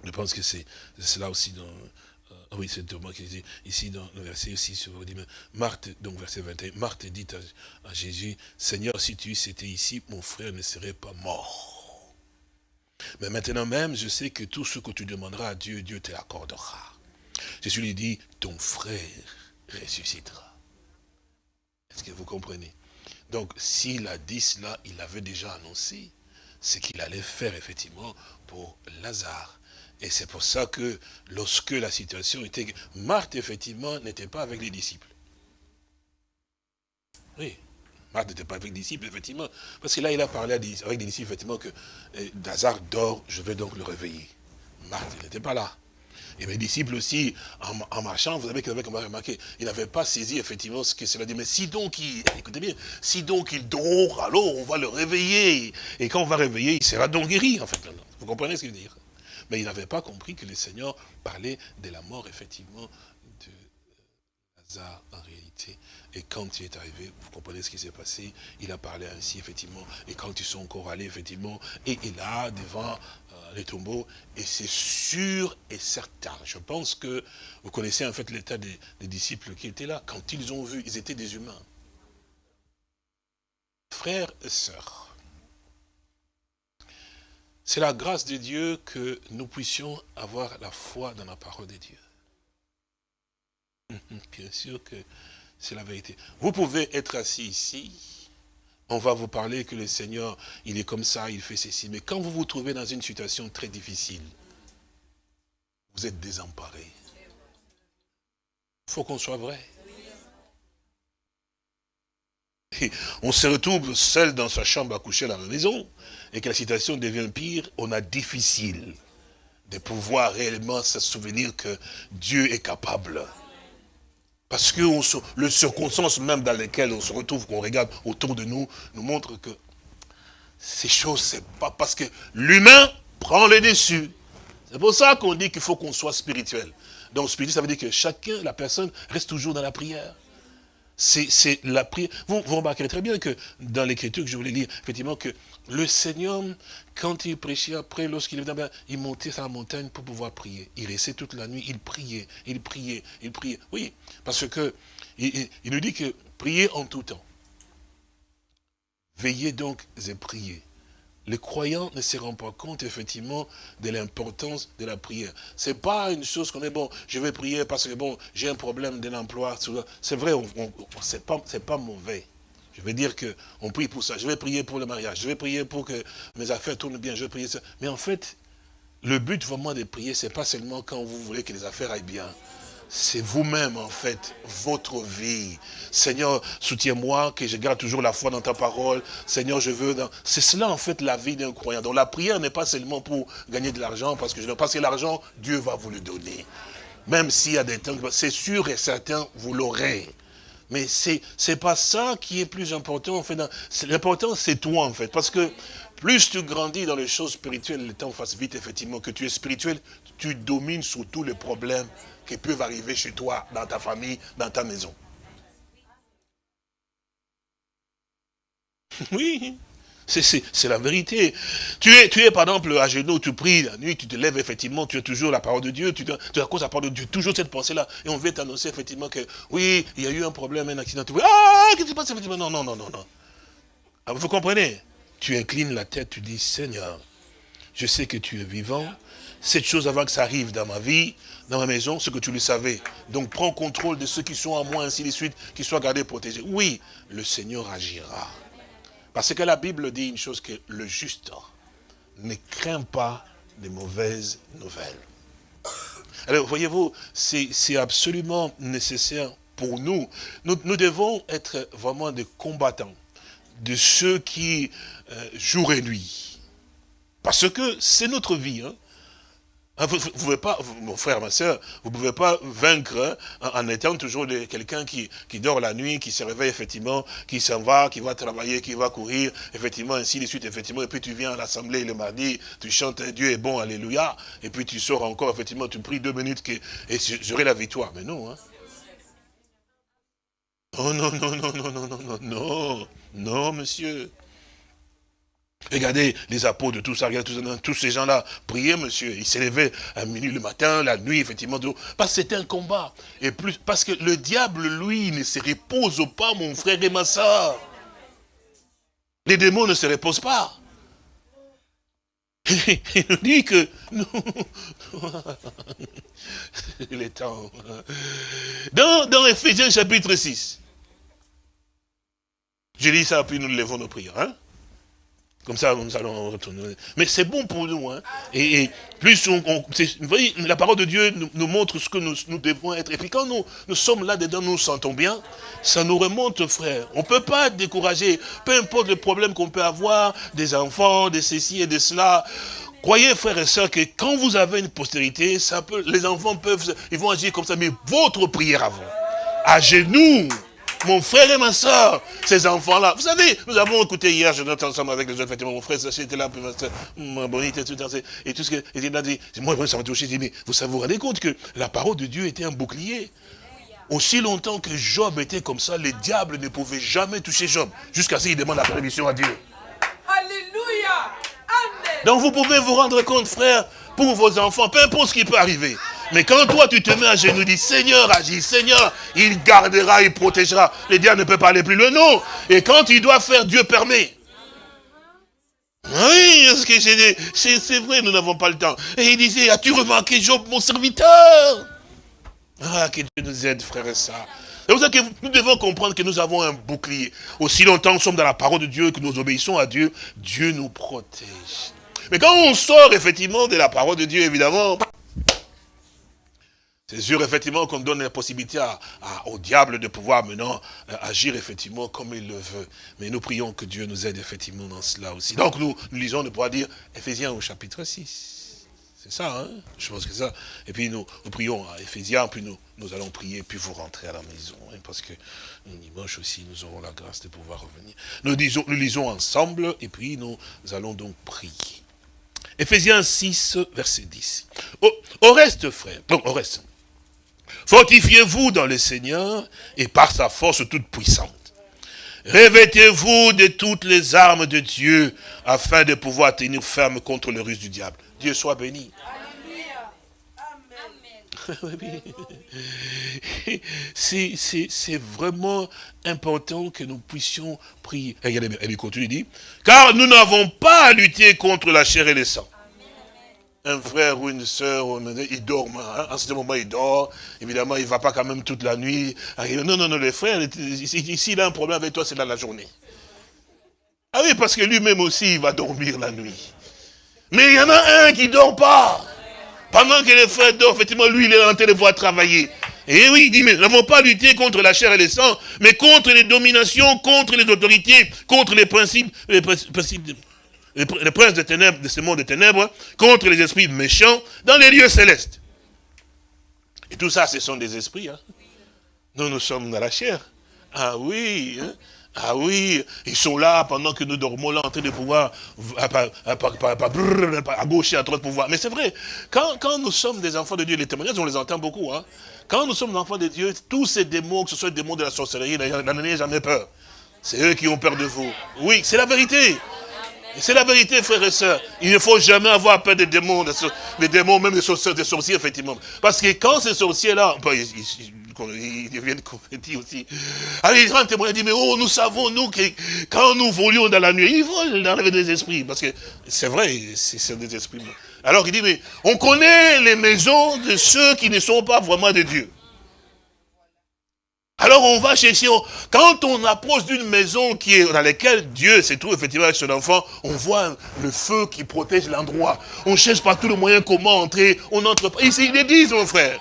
Speaker 2: je pense que c'est cela aussi dans... Euh, oui, c'est Thomas qui dit, ici dans le verset aussi, sur vous dit, Marthe, donc verset 21, Marthe dit à, Jésus, Seigneur, si tu étais ici, mon frère ne serait pas mort. Mais maintenant même, je sais que tout ce que tu demanderas à Dieu, Dieu te l'accordera. Jésus lui dit, ton frère ressuscitera. Est-ce que vous comprenez? Donc, s'il a dit cela, il avait déjà annoncé ce qu'il allait faire, effectivement, pour Lazare. Et c'est pour ça que, lorsque la situation était... Marthe, effectivement, n'était pas avec les disciples. Oui, Marthe n'était pas avec les disciples, effectivement. Parce que là, il a parlé avec les disciples, effectivement, que eh, Lazare dort, je vais donc le réveiller. Marthe n'était pas là. Et mes disciples aussi, en, marchant, vous savez qu'ils avaient remarqué, ils n'avaient pas saisi effectivement ce que cela dit. Mais si donc il, écoutez bien, si donc il dort, alors on va le réveiller. Et quand on va réveiller, il sera donc guéri, en fait. Vous comprenez ce qu'il veut dire? Mais ils n'avaient pas compris que le Seigneur parlait de la mort, effectivement, de Lazare en réalité. Et quand il est arrivé, vous comprenez ce qui s'est passé, il a parlé ainsi, effectivement. Et quand ils sont encore allés, effectivement, et, et là, devant les tombeaux, et c'est sûr et certain. Je pense que vous connaissez en fait l'état des, disciples qui étaient là. Quand ils ont vu, ils étaient des humains. Frères et sœurs, c'est la grâce de Dieu que nous puissions avoir la foi dans la parole de Dieu. Bien sûr que c'est la vérité. Vous pouvez être assis ici, on va vous parler que le Seigneur, il est comme ça, il fait ceci. Mais quand vous vous trouvez dans une situation très difficile, vous êtes désemparé. Il faut qu'on soit vrai. on se retrouve seul dans sa chambre à coucher à la maison, et que la situation devient pire, on a difficile. de pouvoir réellement se souvenir que Dieu est capable. Parce que le circonstance même dans lesquelles on se retrouve, qu'on regarde autour de nous, nous montre que ces choses, c'est pas parce que l'humain prend le dessus. C'est pour ça qu'on dit qu'il faut qu'on soit spirituel. Donc spirituel, ça veut dire que chacun, la personne, reste toujours dans la prière. C'est la prière. Vous, remarquerez très bien que dans l'écriture que je voulais lire, effectivement, que le Seigneur, quand il prêchait après, lorsqu'il venait, il montait sur la montagne pour pouvoir prier. Il restait toute la nuit, il priait, il priait, il priait. Oui, parce que il, nous dit que prier en tout temps. Veillez donc et priez. Les croyants ne se rendent pas compte, effectivement, de l'importance de la prière. C'est pas une chose qu'on est, bon, je vais prier parce que, bon, j'ai un problème d'un emploi. C'est vrai, c'est pas, pas mauvais. Je veux dire qu'on prie pour ça. Je vais prier pour le mariage. Je vais prier pour que mes affaires tournent bien. Je vais prier ça. Mais en fait, le but vraiment de prier, c'est pas seulement quand vous voulez que les affaires aillent bien c'est vous-même en fait, votre vie. Seigneur, soutiens-moi, que je garde toujours la foi dans ta parole. Seigneur, je veux... C'est cela en fait la vie d'un croyant. Donc la prière n'est pas seulement pour gagner de l'argent, parce que, parce que l'argent, Dieu va vous le donner. Même s'il y a des temps, c'est sûr et certain, vous l'aurez. Mais c'est n'est pas ça qui est plus important. En fait, L'important, c'est toi, en fait. Parce que plus tu grandis dans les choses spirituelles, le temps passe vite, effectivement, que tu es spirituel, tu domines sur tous les problèmes qui peuvent arriver chez toi, dans ta famille, dans ta maison. Oui, c'est la vérité. Tu es, tu es par exemple à genoux, tu pries la nuit, tu te lèves effectivement, tu as toujours la parole de Dieu, tu, tu as cause la parole de Dieu, toujours cette pensée-là. Et on vient t'annoncer effectivement que oui, il y a eu un problème, un accident. ah, qu'est-ce qui se passe effectivement? Non, non, non, non, non. Ah, vous comprenez? Tu inclines la tête, tu dis Seigneur, je sais que tu es vivant. Cette chose avant que ça arrive dans ma vie, dans ma maison, ce que tu le savais. Donc prends contrôle de ceux qui sont à moi, ainsi de suite, qui soient gardés, protégés. Oui, le Seigneur agira. Parce que la Bible dit une chose, que le juste ne craint pas les mauvaises nouvelles. Alors, voyez-vous, c'est absolument nécessaire pour nous. nous. devons être vraiment des combattants, de ceux qui, euh, jour et nuit, parce que c'est notre vie. Hein. Ah, vous ne pouvez pas, mon frère, ma soeur, vous ne pouvez pas vaincre hein, en, étant toujours quelqu'un qui, dort la nuit, qui se réveille effectivement, qui s'en va, qui va travailler, qui va courir, effectivement, ainsi de suite, effectivement. Et puis tu viens à l'assemblée le mardi, tu chantes Dieu est bon, alléluia. Et puis tu sors encore, effectivement, tu pries deux minutes et j'aurai la victoire. Mais non, hein. Oh non, non, non, non, non, non, non, non, non, monsieur. Regardez les apôtres, tout ça, regardez tous, ces gens-là priaient, monsieur. Ils s'élevaient à minuit le matin, la nuit, effectivement. Parce que c'était un combat. Et plus, parce que le diable, lui, ne se repose pas, mon frère et ma soeur. Les démons ne se reposent pas. Il nous dit que nous, les temps. Dans, dans Ephésiens chapitre 6, je lis ça, puis nous levons nos prières. Hein? Comme ça, nous allons retourner. Mais c'est bon pour nous. Hein. Et, plus on, vous voyez, la parole de Dieu nous, montre ce que nous, devons être. Et puis quand nous, nous sommes là-dedans, nous nous sentons bien, ça nous remonte, frère. On ne peut pas être découragé. Peu importe le problème qu'on peut avoir, des enfants, de ceci et de cela. Croyez, frères et sœurs, que quand vous avez une postérité, ça peut, les enfants peuvent, ils vont agir comme ça, mais votre prière avant, à genoux, mon frère et ma soeur, ces enfants-là. Vous savez, nous avons écouté hier, je note ensemble avec les autres, effectivement, mon frère était là, ma bonité, tout, et tout ce que, il a dit, moi, ça m'a touché, mais vous vous rendez compte que la parole de Dieu était un bouclier. Aussi longtemps que Job était comme ça, les diables ne pouvaient jamais toucher Job, jusqu'à ce qu'il demande la permission à Dieu. Alléluia Amen. Donc vous pouvez vous rendre compte, frère, pour vos enfants, peu importe ce qui peut arriver. Mais quand toi tu te mets à genoux, dis Seigneur agis, Seigneur, il gardera, il protégera. Le diable ne peut pas aller plus loin, non. Et quand il doit faire, Dieu permet. Oui, c'est vrai, nous n'avons pas le temps. Et il disait, as-tu remarqué Job, mon serviteur? Ah, que Dieu nous aide, frères et sœurs. C'est pour ça que nous devons comprendre que nous avons un bouclier. Aussi longtemps que nous sommes dans la parole de Dieu, que nous obéissons à Dieu, Dieu nous protège. Mais quand on sort effectivement de la parole de Dieu, évidemment, c'est sûr, effectivement, qu'on donne la possibilité au diable de pouvoir maintenant euh, agir, effectivement, comme il le veut. Mais nous prions que Dieu nous aide, effectivement, dans cela aussi. Donc, nous, lisons, on pourra dire, Ephésiens au chapitre 6. C'est ça, hein? Je pense que ça. Et puis nous, prions à Ephésiens, puis nous, allons prier, puis vous rentrez à la maison. Hein, parce que dimanche aussi, nous aurons la grâce de pouvoir revenir. Nous, lisons ensemble, et puis nous allons donc prier. Ephésiens 6, verset 10. Au, reste, frère, donc au reste, fortifiez-vous dans le Seigneur et par sa force toute puissante. Revêtez-vous de toutes les armes de Dieu afin de pouvoir tenir ferme contre le ruse du diable. Dieu soit béni. C'est vraiment important que nous puissions prier. Regardez elle continue, dit, car nous n'avons pas à lutter contre la chair et le sang. Un frère ou une soeur, il dort, hein. en ce moment il dort, évidemment il ne va pas quand même toute la nuit. Non, non, non, les frères, ici il a un problème avec toi, c'est dans la journée. Ah oui, parce que lui-même aussi, il va dormir la nuit. Mais il y en a un qui ne dort pas. Pendant que les frères dorment, effectivement, lui, il est en train de voir travailler. Et oui, il dit, mais nous n'avons pas lutté contre la chair et le sang, mais contre les dominations, contre les autorités, contre les principes, les principes, les princes des ténèbres, de ce monde de ténèbres, contre les esprits méchants dans les lieux célestes. Et tout ça, ce sont des esprits. Hein. Nous, nous sommes dans la chair. Ah oui, hein. Ah oui, ils sont là pendant que nous dormons là en train de pouvoir à gauche et à droite pouvoir. Mais c'est vrai, quand, quand, nous sommes des enfants de Dieu, les témoignages, on les entend beaucoup. Hein. Quand nous sommes enfants de Dieu, tous ces démons, que ce soit des démons de la sorcellerie, n'en ayez jamais peur. C'est eux qui ont peur de vous. Oui, c'est la vérité. C'est la vérité, frères et sœurs. Il ne faut jamais avoir peur des démons, des démons, même des sorciers, des sorciers, effectivement. Parce que quand ces sorciers-là, ils deviennent convertis aussi. Alors il rend témoin, il dit, mais oh, nous savons, nous, que quand nous volions dans la nuit, ils volent dans des esprits. Parce que c'est vrai, c'est des esprits. Alors il dit, mais on connaît les maisons de ceux qui ne sont pas vraiment de Dieu. Alors on va chercher, quand on approche d'une maison qui dans laquelle Dieu se trouve effectivement avec son enfant, on voit le feu qui protège l'endroit. On cherche par tous les moyens comment entrer, on entre pas. Ici, il dit, mon frère.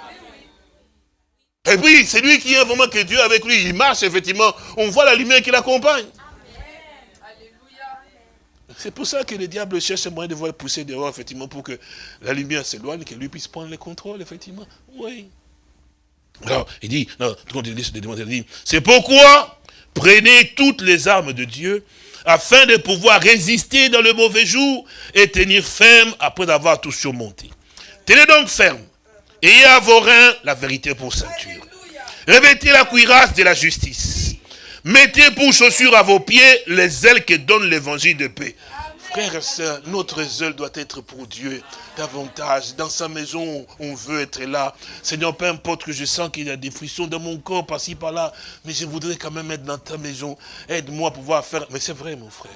Speaker 2: Et puis, c'est lui qui est vraiment que Dieu avec lui. Il marche, effectivement. On voit la lumière qui l'accompagne. C'est pour ça que le diable cherche un moyen de voir pousser dehors, effectivement, pour que la lumière s'éloigne, que lui puisse prendre le contrôle, effectivement. Oui. Alors, il dit, non, il dit, c'est pourquoi prenez toutes les armes de Dieu afin de pouvoir résister dans le mauvais jour et tenir ferme après avoir tout surmonté. Tenez donc ferme Ayez à vos reins la vérité pour ceinture. Revêtez la cuirasse de la justice. Mettez pour chaussures à vos pieds les ailes que donne l'évangile de paix. Frères et sœurs, notre zèle doit être pour Dieu davantage. Dans sa maison, on veut être là. Seigneur, peu importe que je sens qu'il y a des frissons dans mon corps, par-ci, par-là, mais je voudrais quand même être dans ta maison. Aide-moi à pouvoir faire... Mais c'est vrai, mon frère.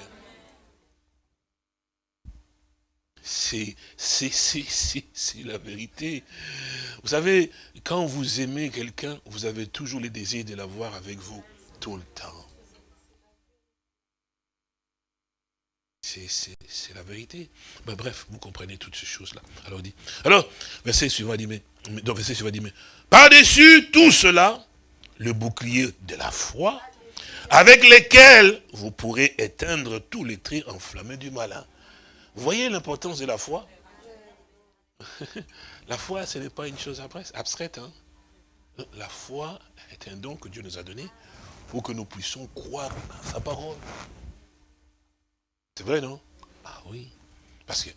Speaker 2: C'est la vérité. Vous savez, quand vous aimez quelqu'un, vous avez toujours le désir de l'avoir avec vous tout le temps. C'est la vérité. Mais bref, vous comprenez toutes ces choses-là. Alors, dit, alors, verset suivant dit, mais, donc verset suivant dit, mais, par-dessus tout cela, le bouclier de la foi, avec lequel vous pourrez éteindre tous les traits enflammés du malin. Vous voyez l'importance de la foi? La foi, ce n'est pas une chose abstraite. Hein. La foi est un don que Dieu nous a donné pour que nous puissions croire à sa parole. C'est vrai, non? Ah oui. Parce que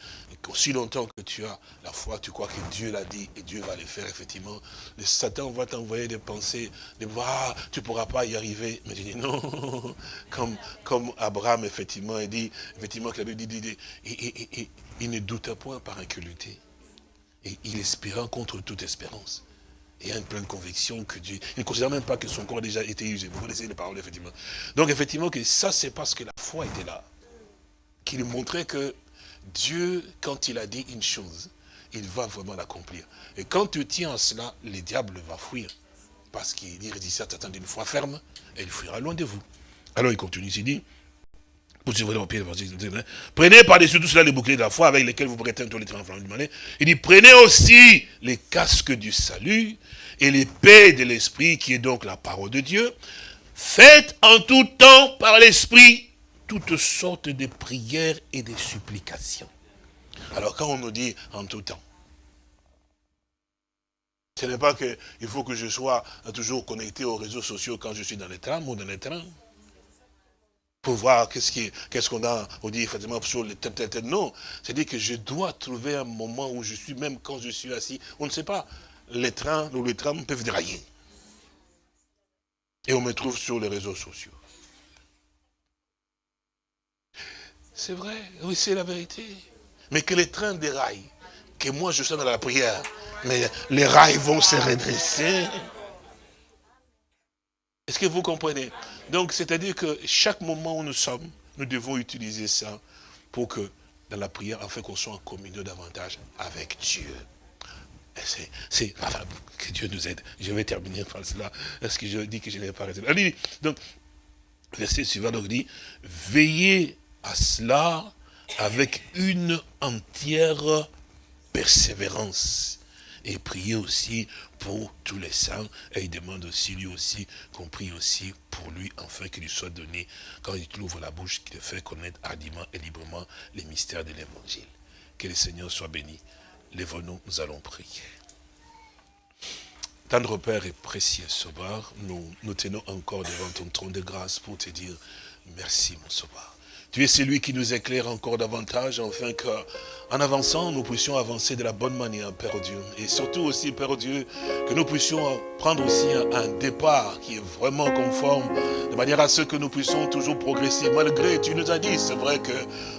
Speaker 2: aussi longtemps que tu as la foi, tu crois que Dieu l'a dit et Dieu va le faire, effectivement. Le Satan va t'envoyer des pensées, de voir, ah, tu ne pourras pas y arriver. Mais je dis non, comme, comme Abraham, effectivement, il dit, effectivement, que la Bible dit, il ne douta point par incrédulité. Et il espéra contre toute espérance. Et il a une pleine conviction que Dieu, il ne considère même pas que son corps a déjà été usé. Vous connaissez les paroles, effectivement. Donc, effectivement, que ça, c'est parce que la foi était là. Qu'il montrait que Dieu, quand il a dit une chose, il va vraiment l'accomplir. Et quand tu tiens à cela, le diable va fuir. Parce qu'il résiste à d'une foi ferme, et il fuira loin de vous. Alors il continue, il dit, prenez par-dessus tout cela les boucliers de la foi avec lesquels vous pourrez tous les du malin. Il dit, prenez aussi les casques du salut et l'épée de l'esprit qui est donc la parole de Dieu. Faites en tout temps par l'esprit toutes sortes de prières et de supplications. Alors quand on nous dit en tout temps, Ce n'est pas qu'il faut que je sois toujours connecté aux réseaux sociaux quand je suis dans les trams ou dans les trains. Pour voir qu'est-ce qu'on a, on dit effectivement sur les têtes, Non, c'est-à-dire que je dois trouver un moment où je suis, même quand je suis assis, on ne sait pas, les trains ou les trams peuvent dérailler. Et on me trouve sur les réseaux sociaux. C'est vrai, oui, c'est la vérité. Mais que les trains déraillent, que moi je sois dans la prière, mais les rails vont se redresser. Est-ce que vous comprenez? Donc, c'est-à-dire que chaque moment où nous sommes, nous devons utiliser ça pour que, dans la prière, afin qu'on soit en communion davantage avec Dieu. C'est, que Dieu nous aide. Je vais terminer par cela. Est-ce que je dis que je n'ai pas raison? Donc, verset suivant donc dit, veillez à cela avec une entière persévérance. Et priez aussi pour tous les saints. Et il demande aussi, lui aussi, qu'on prie aussi pour lui, afin qu'il lui soit donné, quand il ouvre la bouche, qu'il fait connaître hardiment et librement les mystères de l'évangile. Que le Seigneur soit béni. Lève-nous, nous allons prier. Tendre Père et précieux Sauveur, nous nous tenons encore devant ton trône de grâce pour te dire merci mon Sauveur. Tu es celui qui nous éclaire encore davantage, afin que en avançant, nous puissions avancer de la bonne manière, Père Dieu. Et surtout aussi, Père Dieu, que nous puissions prendre aussi un, départ qui est vraiment conforme, de manière à ce que nous puissions toujours progresser. Malgré, tu nous as dit, c'est vrai que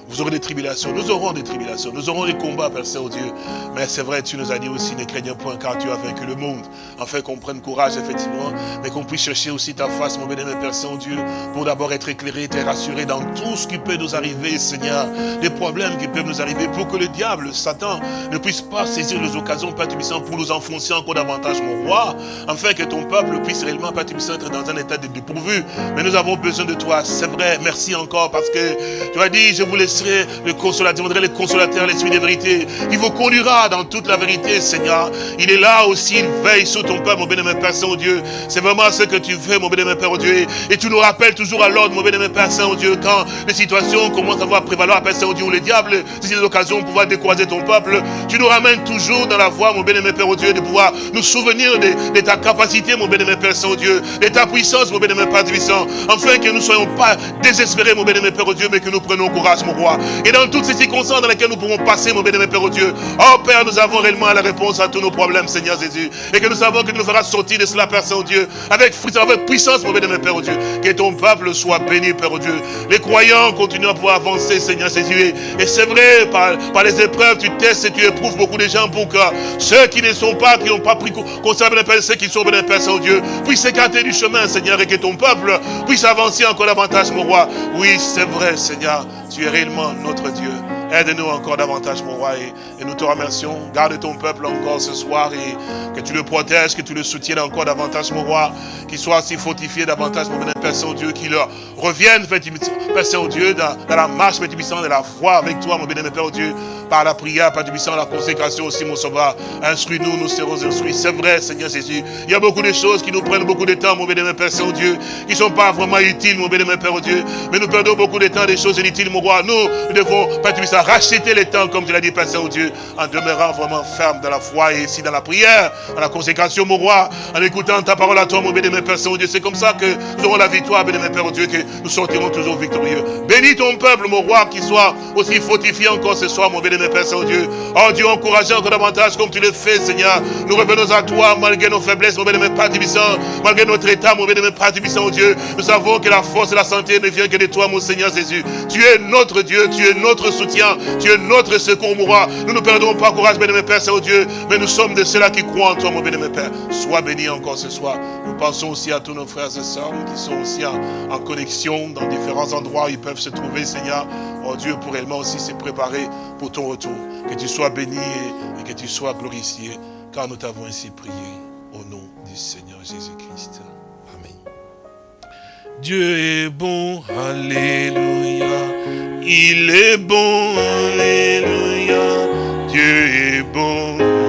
Speaker 2: vous aurez des tribulations, nous aurons des tribulations, nous aurons des combats, Père Saint-Dieu. Mais c'est vrai, tu nous as dit aussi, ne craignez point, car tu as vaincu le monde. Afin qu'on prenne courage, effectivement, mais qu'on puisse chercher aussi ta face, mon bénémoine Père Saint-Dieu, pour d'abord être éclairé, être rassuré dans tout ce qui peut nous arriver, Seigneur, des problèmes qui peuvent nous arriver, pour que le diable, Satan, ne puisse pas saisir les occasions, Père pour nous enfoncer encore davantage, mon roi, afin que ton peuple puisse réellement, Père être dans un état de dépourvu. Mais nous avons besoin de toi, c'est vrai, merci encore, parce que tu as dit, je vous laisserai le consolateur, je le consolateur, l'esprit de vérité, il vous conduira dans toute la vérité, Seigneur. Il est là aussi, il veille sur ton peuple, mon bénémoine Père Saint-Dieu. C'est vraiment ce que tu fais, mon bénémoine Père Dieu. Et tu nous rappelles toujours à l'ordre, mon bénémoine Père Saint-Dieu, quand les situations commencent à voir prévaloir, Père Saint-Dieu, où le diable, c'est une occasion pour pouvoir décourager ton peuple, tu nous ramènes toujours dans la voie, mon bénémoine Père, au Dieu, de pouvoir nous souvenir de, ta capacité, mon bénémoine Père Saint-Dieu, de ta puissance, mon bénémoine Père puissant, afin que nous ne soyons pas désespérés, mon bénémoine Père, au Dieu, mais que nous prenions courage, mon roi. Et dans toutes ces circonstances dans lesquelles nous pouvons passer, mon bénémoine Père, au Dieu, oh Père, nous avons réellement la réponse à tous nos problèmes, Seigneur Jésus, et que nous savons que tu nous feras sortir de cela, Père Saint-Dieu, avec, avec puissance, mon bénémoine Père, au Dieu, que ton peuple soit béni, Père, au Dieu. Les croyants continuent à pouvoir avancer, Seigneur Jésus, et c'est vrai, par, par les épreuves, tu testes et tu éprouves beaucoup de gens pour que ceux qui ne sont pas, qui n'ont pas pris conservé les Père, ceux qui sont bénis Père Saint-Dieu, puissent s'écarter du chemin, Seigneur, et que ton peuple puisse avancer encore davantage, mon roi. Oui, c'est vrai, Seigneur, tu es réellement notre Dieu. Aide-nous encore davantage, mon roi, nous te remercions. Garde ton peuple encore ce soir et que tu le protèges, que tu le soutiennes encore davantage, mon roi. Qu'il soit aussi fortifié davantage, mon Père Saint-Dieu, qu'il revienne, Père Saint-Dieu, dans, la marche, Père de la foi avec toi, mon bénémoine Père Dieu, par la prière, Père Tibissant, la consécration aussi, mon sauveur. Instruis-nous, nous serons instruits. C'est vrai, Seigneur Jésus. Il y a beaucoup de choses qui nous prennent beaucoup de temps, mon bénémoine Père Saint-Dieu, qui ne sont pas vraiment utiles, mon bénémoine Père Dieu. Mais nous perdons beaucoup de temps des choses inutiles, mon roi. Nous, nous devons, Père Tibissant, racheter les temps, comme tu l'as dit, Père Saint-Dieu, en demeurant vraiment ferme dans la foi et ici dans la prière, dans la consécration, mon roi, en écoutant ta parole à toi, mon bénémoine Père Saint-Dieu. C'est comme ça que nous aurons la victoire, bénémoine Père Dieu, que nous sortirons toujours victorieux. Bénis ton peuple, mon roi, qui soit aussi fortifié encore ce soir, mon bénémoine Père Saint-Dieu. Oh Dieu, encourageant encore davantage comme tu le fais, Seigneur. Nous revenons à toi, malgré nos faiblesses, mon bénémoine Père Tibissant, malgré notre état, mon bénémoine Père Tibissant, oh Dieu. Nous savons que la force et la santé ne viennent que de toi, mon Seigneur Jésus. Tu es notre Dieu, tu es notre soutien, tu es notre secours, mon roi. Ne perdons pas courage, bénémoine Père Saint-Dieu, mais nous sommes de ceux-là qui croient en toi, mon bénémoine Père. Sois béni encore ce soir. Nous pensons aussi à tous nos frères et sœurs qui sont aussi en, en connexion dans différents endroits où ils peuvent se trouver, Seigneur. Oh Dieu, pour réellement aussi se préparer pour ton retour. Que tu sois béni et que tu sois glorifié, car nous t'avons ainsi prié au nom du Seigneur Jésus-Christ. Amen. Dieu est bon, Alléluia. Il est bon, Alléluia.
Speaker 1: Bon.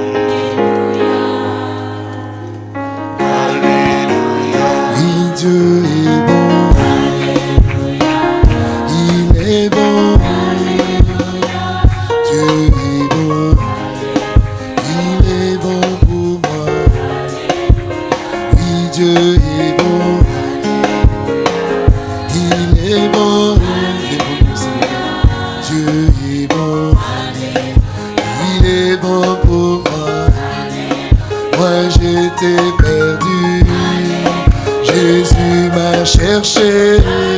Speaker 1: Chercher